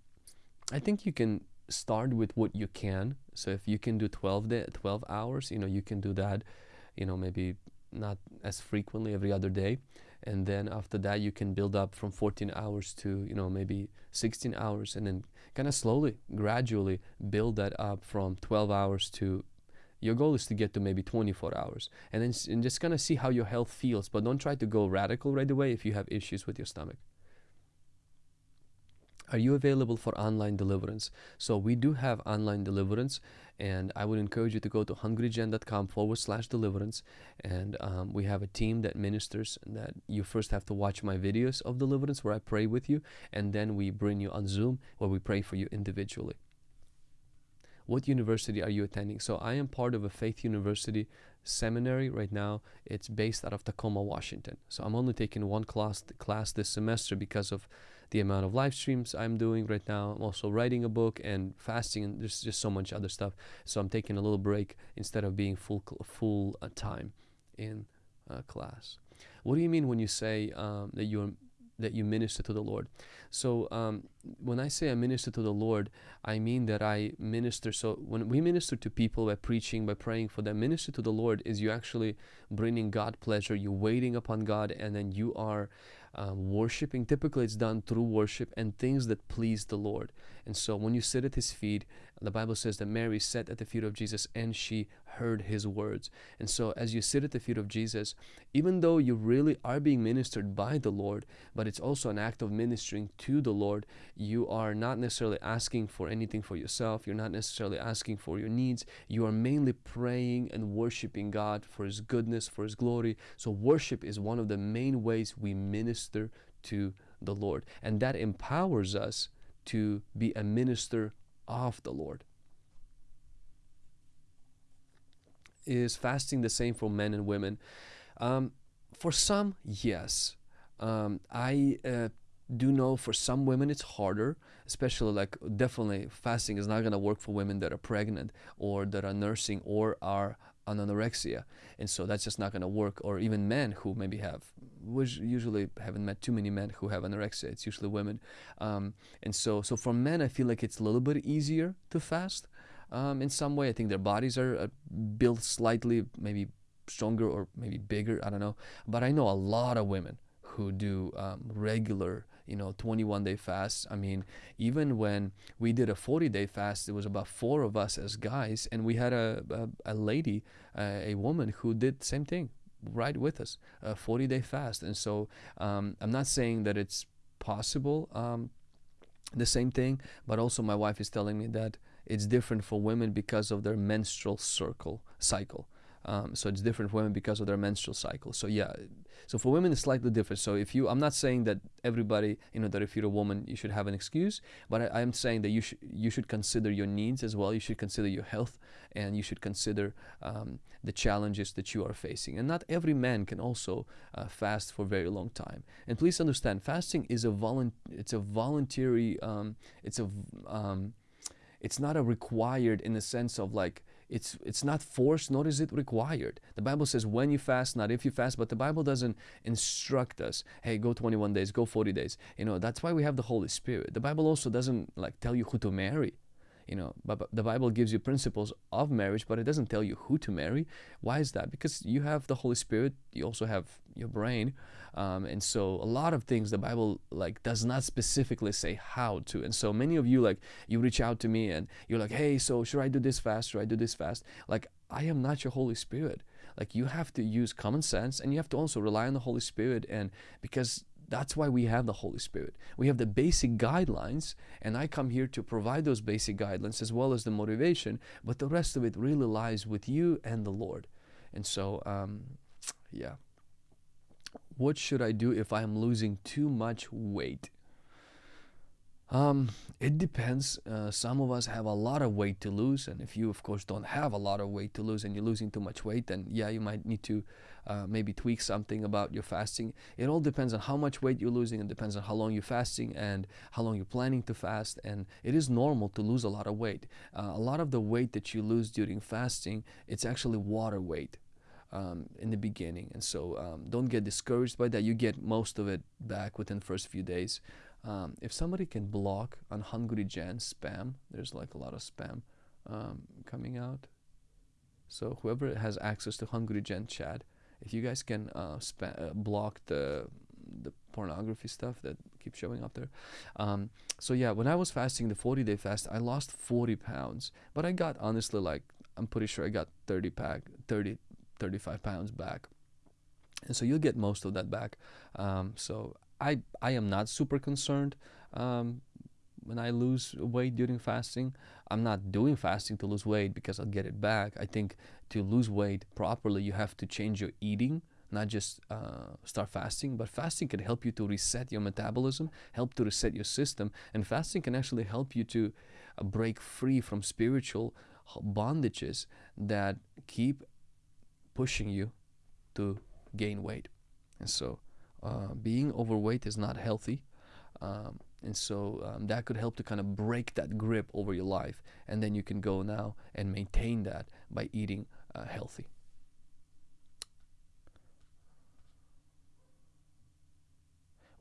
I think you can start with what you can. So if you can do 12 day, 12 hours, you know, you can do that, you know, maybe not as frequently every other day. And then after that, you can build up from 14 hours to, you know, maybe 16 hours and then kind of slowly, gradually build that up from 12 hours to your goal is to get to maybe 24 hours and then and just kind of see how your health feels but don't try to go radical right away if you have issues with your stomach are you available for online deliverance? So we do have online deliverance, and I would encourage you to go to hungrygen.com forward slash deliverance, and um, we have a team that ministers. That you first have to watch my videos of deliverance where I pray with you, and then we bring you on Zoom where we pray for you individually. What university are you attending? So I am part of a faith university seminary right now. It's based out of Tacoma, Washington. So I'm only taking one class class this semester because of the amount of live streams I'm doing right now. I'm also writing a book and fasting, and there's just so much other stuff. So I'm taking a little break instead of being full full uh, time in uh, class. What do you mean when you say um, that you that you minister to the Lord? So um, when I say I minister to the Lord, I mean that I minister. So when we minister to people by preaching, by praying for them, minister to the Lord is you actually bringing God pleasure. You're waiting upon God, and then you are um, worshiping. Typically, it's done through worship and things that please the Lord. And so when you sit at His feet, the Bible says that Mary sat at the feet of Jesus and she heard His words. And so as you sit at the feet of Jesus, even though you really are being ministered by the Lord, but it's also an act of ministering to the Lord, you are not necessarily asking for anything for yourself. You're not necessarily asking for your needs. You are mainly praying and worshiping God for His goodness, for His glory. So worship is one of the main ways we minister to the Lord. And that empowers us to be a minister of the Lord. Is fasting the same for men and women? Um, for some, yes. Um, I uh, do know for some women it's harder, especially like definitely fasting is not going to work for women that are pregnant or that are nursing or are anorexia. And so that's just not going to work. Or even men who maybe have which usually haven't met too many men who have anorexia. It's usually women. Um, and so so for men i feel like it's a little bit easier to fast. Um, in some way i think their bodies are uh, built slightly maybe stronger or maybe bigger. I don't know. But i know a lot of women who do um, regular you know 21 day fast. I mean even when we did a 40 day fast there was about four of us as guys and we had a, a, a lady uh, a woman who did the same thing right with us a 40 day fast. And so um, i'm not saying that it's possible um, the same thing but also my wife is telling me that it's different for women because of their menstrual circle cycle um, so it's different for women because of their menstrual cycle. So yeah, so for women it's slightly different. So if you, I'm not saying that everybody, you know, that if you're a woman you should have an excuse, but I, am saying that you should you should consider your needs as well. You should consider your health, and you should consider um, the challenges that you are facing. And not every man can also uh, fast for a very long time. And please understand, fasting is a volunt it's a voluntary um, it's a um, it's not a required in the sense of like it's, it's not forced, nor is it required. The Bible says when you fast, not if you fast, but the Bible doesn't instruct us, hey, go 21 days, go 40 days. You know, that's why we have the Holy Spirit. The Bible also doesn't like tell you who to marry. You know, but the Bible gives you principles of marriage, but it doesn't tell you who to marry. Why is that? Because you have the Holy Spirit, you also have your brain, um, and so a lot of things the bible like does not specifically say how to and so many of you like you reach out to me and you're like hey so should i do this fast should i do this fast like i am not your holy spirit like you have to use common sense and you have to also rely on the holy spirit and because that's why we have the Holy Spirit. We have the basic guidelines, and I come here to provide those basic guidelines as well as the motivation, but the rest of it really lies with you and the Lord. And so, um, yeah what should I do if I'm losing too much weight? Um, it depends. Uh, some of us have a lot of weight to lose, and if you, of course, don't have a lot of weight to lose and you're losing too much weight, then yeah, you might need to uh, maybe tweak something about your fasting. It all depends on how much weight you're losing, and depends on how long you're fasting and how long you're planning to fast. And it is normal to lose a lot of weight. Uh, a lot of the weight that you lose during fasting, it's actually water weight um, in the beginning. And so um, don't get discouraged by that. You get most of it back within the first few days. Um, if somebody can block on Hungry Gen spam, there's like a lot of spam um, coming out. So whoever has access to Hungry Gen chat, if you guys can uh, uh, block the the pornography stuff that keeps showing up there. Um, so yeah, when I was fasting the 40 day fast, I lost 40 pounds, but I got honestly like I'm pretty sure I got 30 pack 30 35 pounds back. And so you'll get most of that back. Um, so I, I am not super concerned um, when I lose weight during fasting. I'm not doing fasting to lose weight because I'll get it back. I think to lose weight properly, you have to change your eating not just uh, start fasting, but fasting can help you to reset your metabolism, help to reset your system, and fasting can actually help you to uh, break free from spiritual bondages that keep pushing you to gain weight. And so uh, being overweight is not healthy. Um, and so um, that could help to kind of break that grip over your life. And then you can go now and maintain that by eating uh, healthy.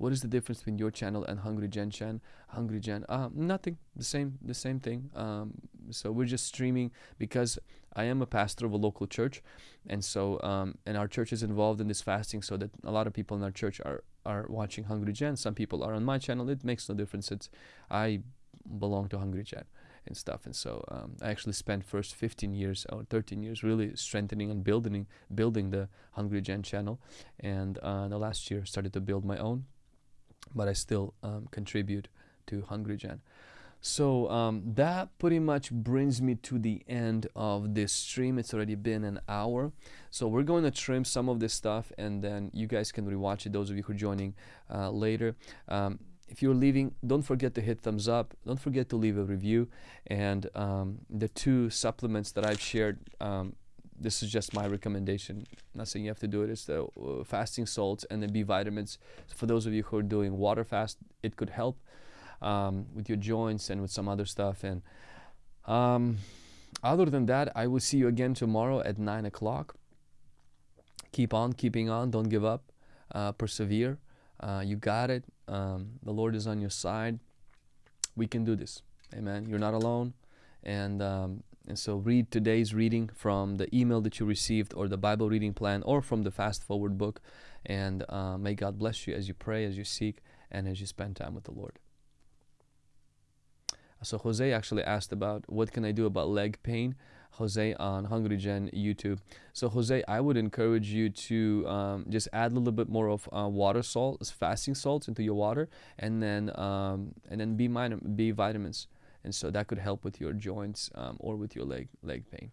What is the difference between your channel and Hungry Gen Chan? Hungry Gen, uh, nothing, the same, the same thing. Um, so we're just streaming because I am a pastor of a local church, and so um, and our church is involved in this fasting, so that a lot of people in our church are are watching Hungry Gen. Some people are on my channel. It makes no difference. It's I belong to Hungry Gen and stuff. And so um, I actually spent first 15 years or 13 years really strengthening and building building the Hungry Gen channel, and uh, the last year started to build my own but I still um, contribute to Hungry Gen. So um, that pretty much brings me to the end of this stream. It's already been an hour. So we're going to trim some of this stuff and then you guys can rewatch it, those of you who are joining uh, later. Um, if you're leaving, don't forget to hit thumbs up. Don't forget to leave a review. And um, the two supplements that I've shared um, this is just my recommendation. I'm not saying you have to do it. It's the uh, fasting salts and the B vitamins. For those of you who are doing water fast, it could help um, with your joints and with some other stuff. And um, other than that, I will see you again tomorrow at nine o'clock. Keep on keeping on. Don't give up. Uh, persevere. Uh, you got it. Um, the Lord is on your side. We can do this. Amen. You're not alone. And um, and so read today's reading from the email that you received or the Bible reading plan or from the Fast Forward book. And uh, may God bless you as you pray, as you seek, and as you spend time with the Lord. So Jose actually asked about what can I do about leg pain. Jose on Hungry Gen YouTube. So Jose, I would encourage you to um, just add a little bit more of uh, water salt, fasting salts into your water, and then um, and then B, B vitamins and so that could help with your joints um, or with your leg leg pain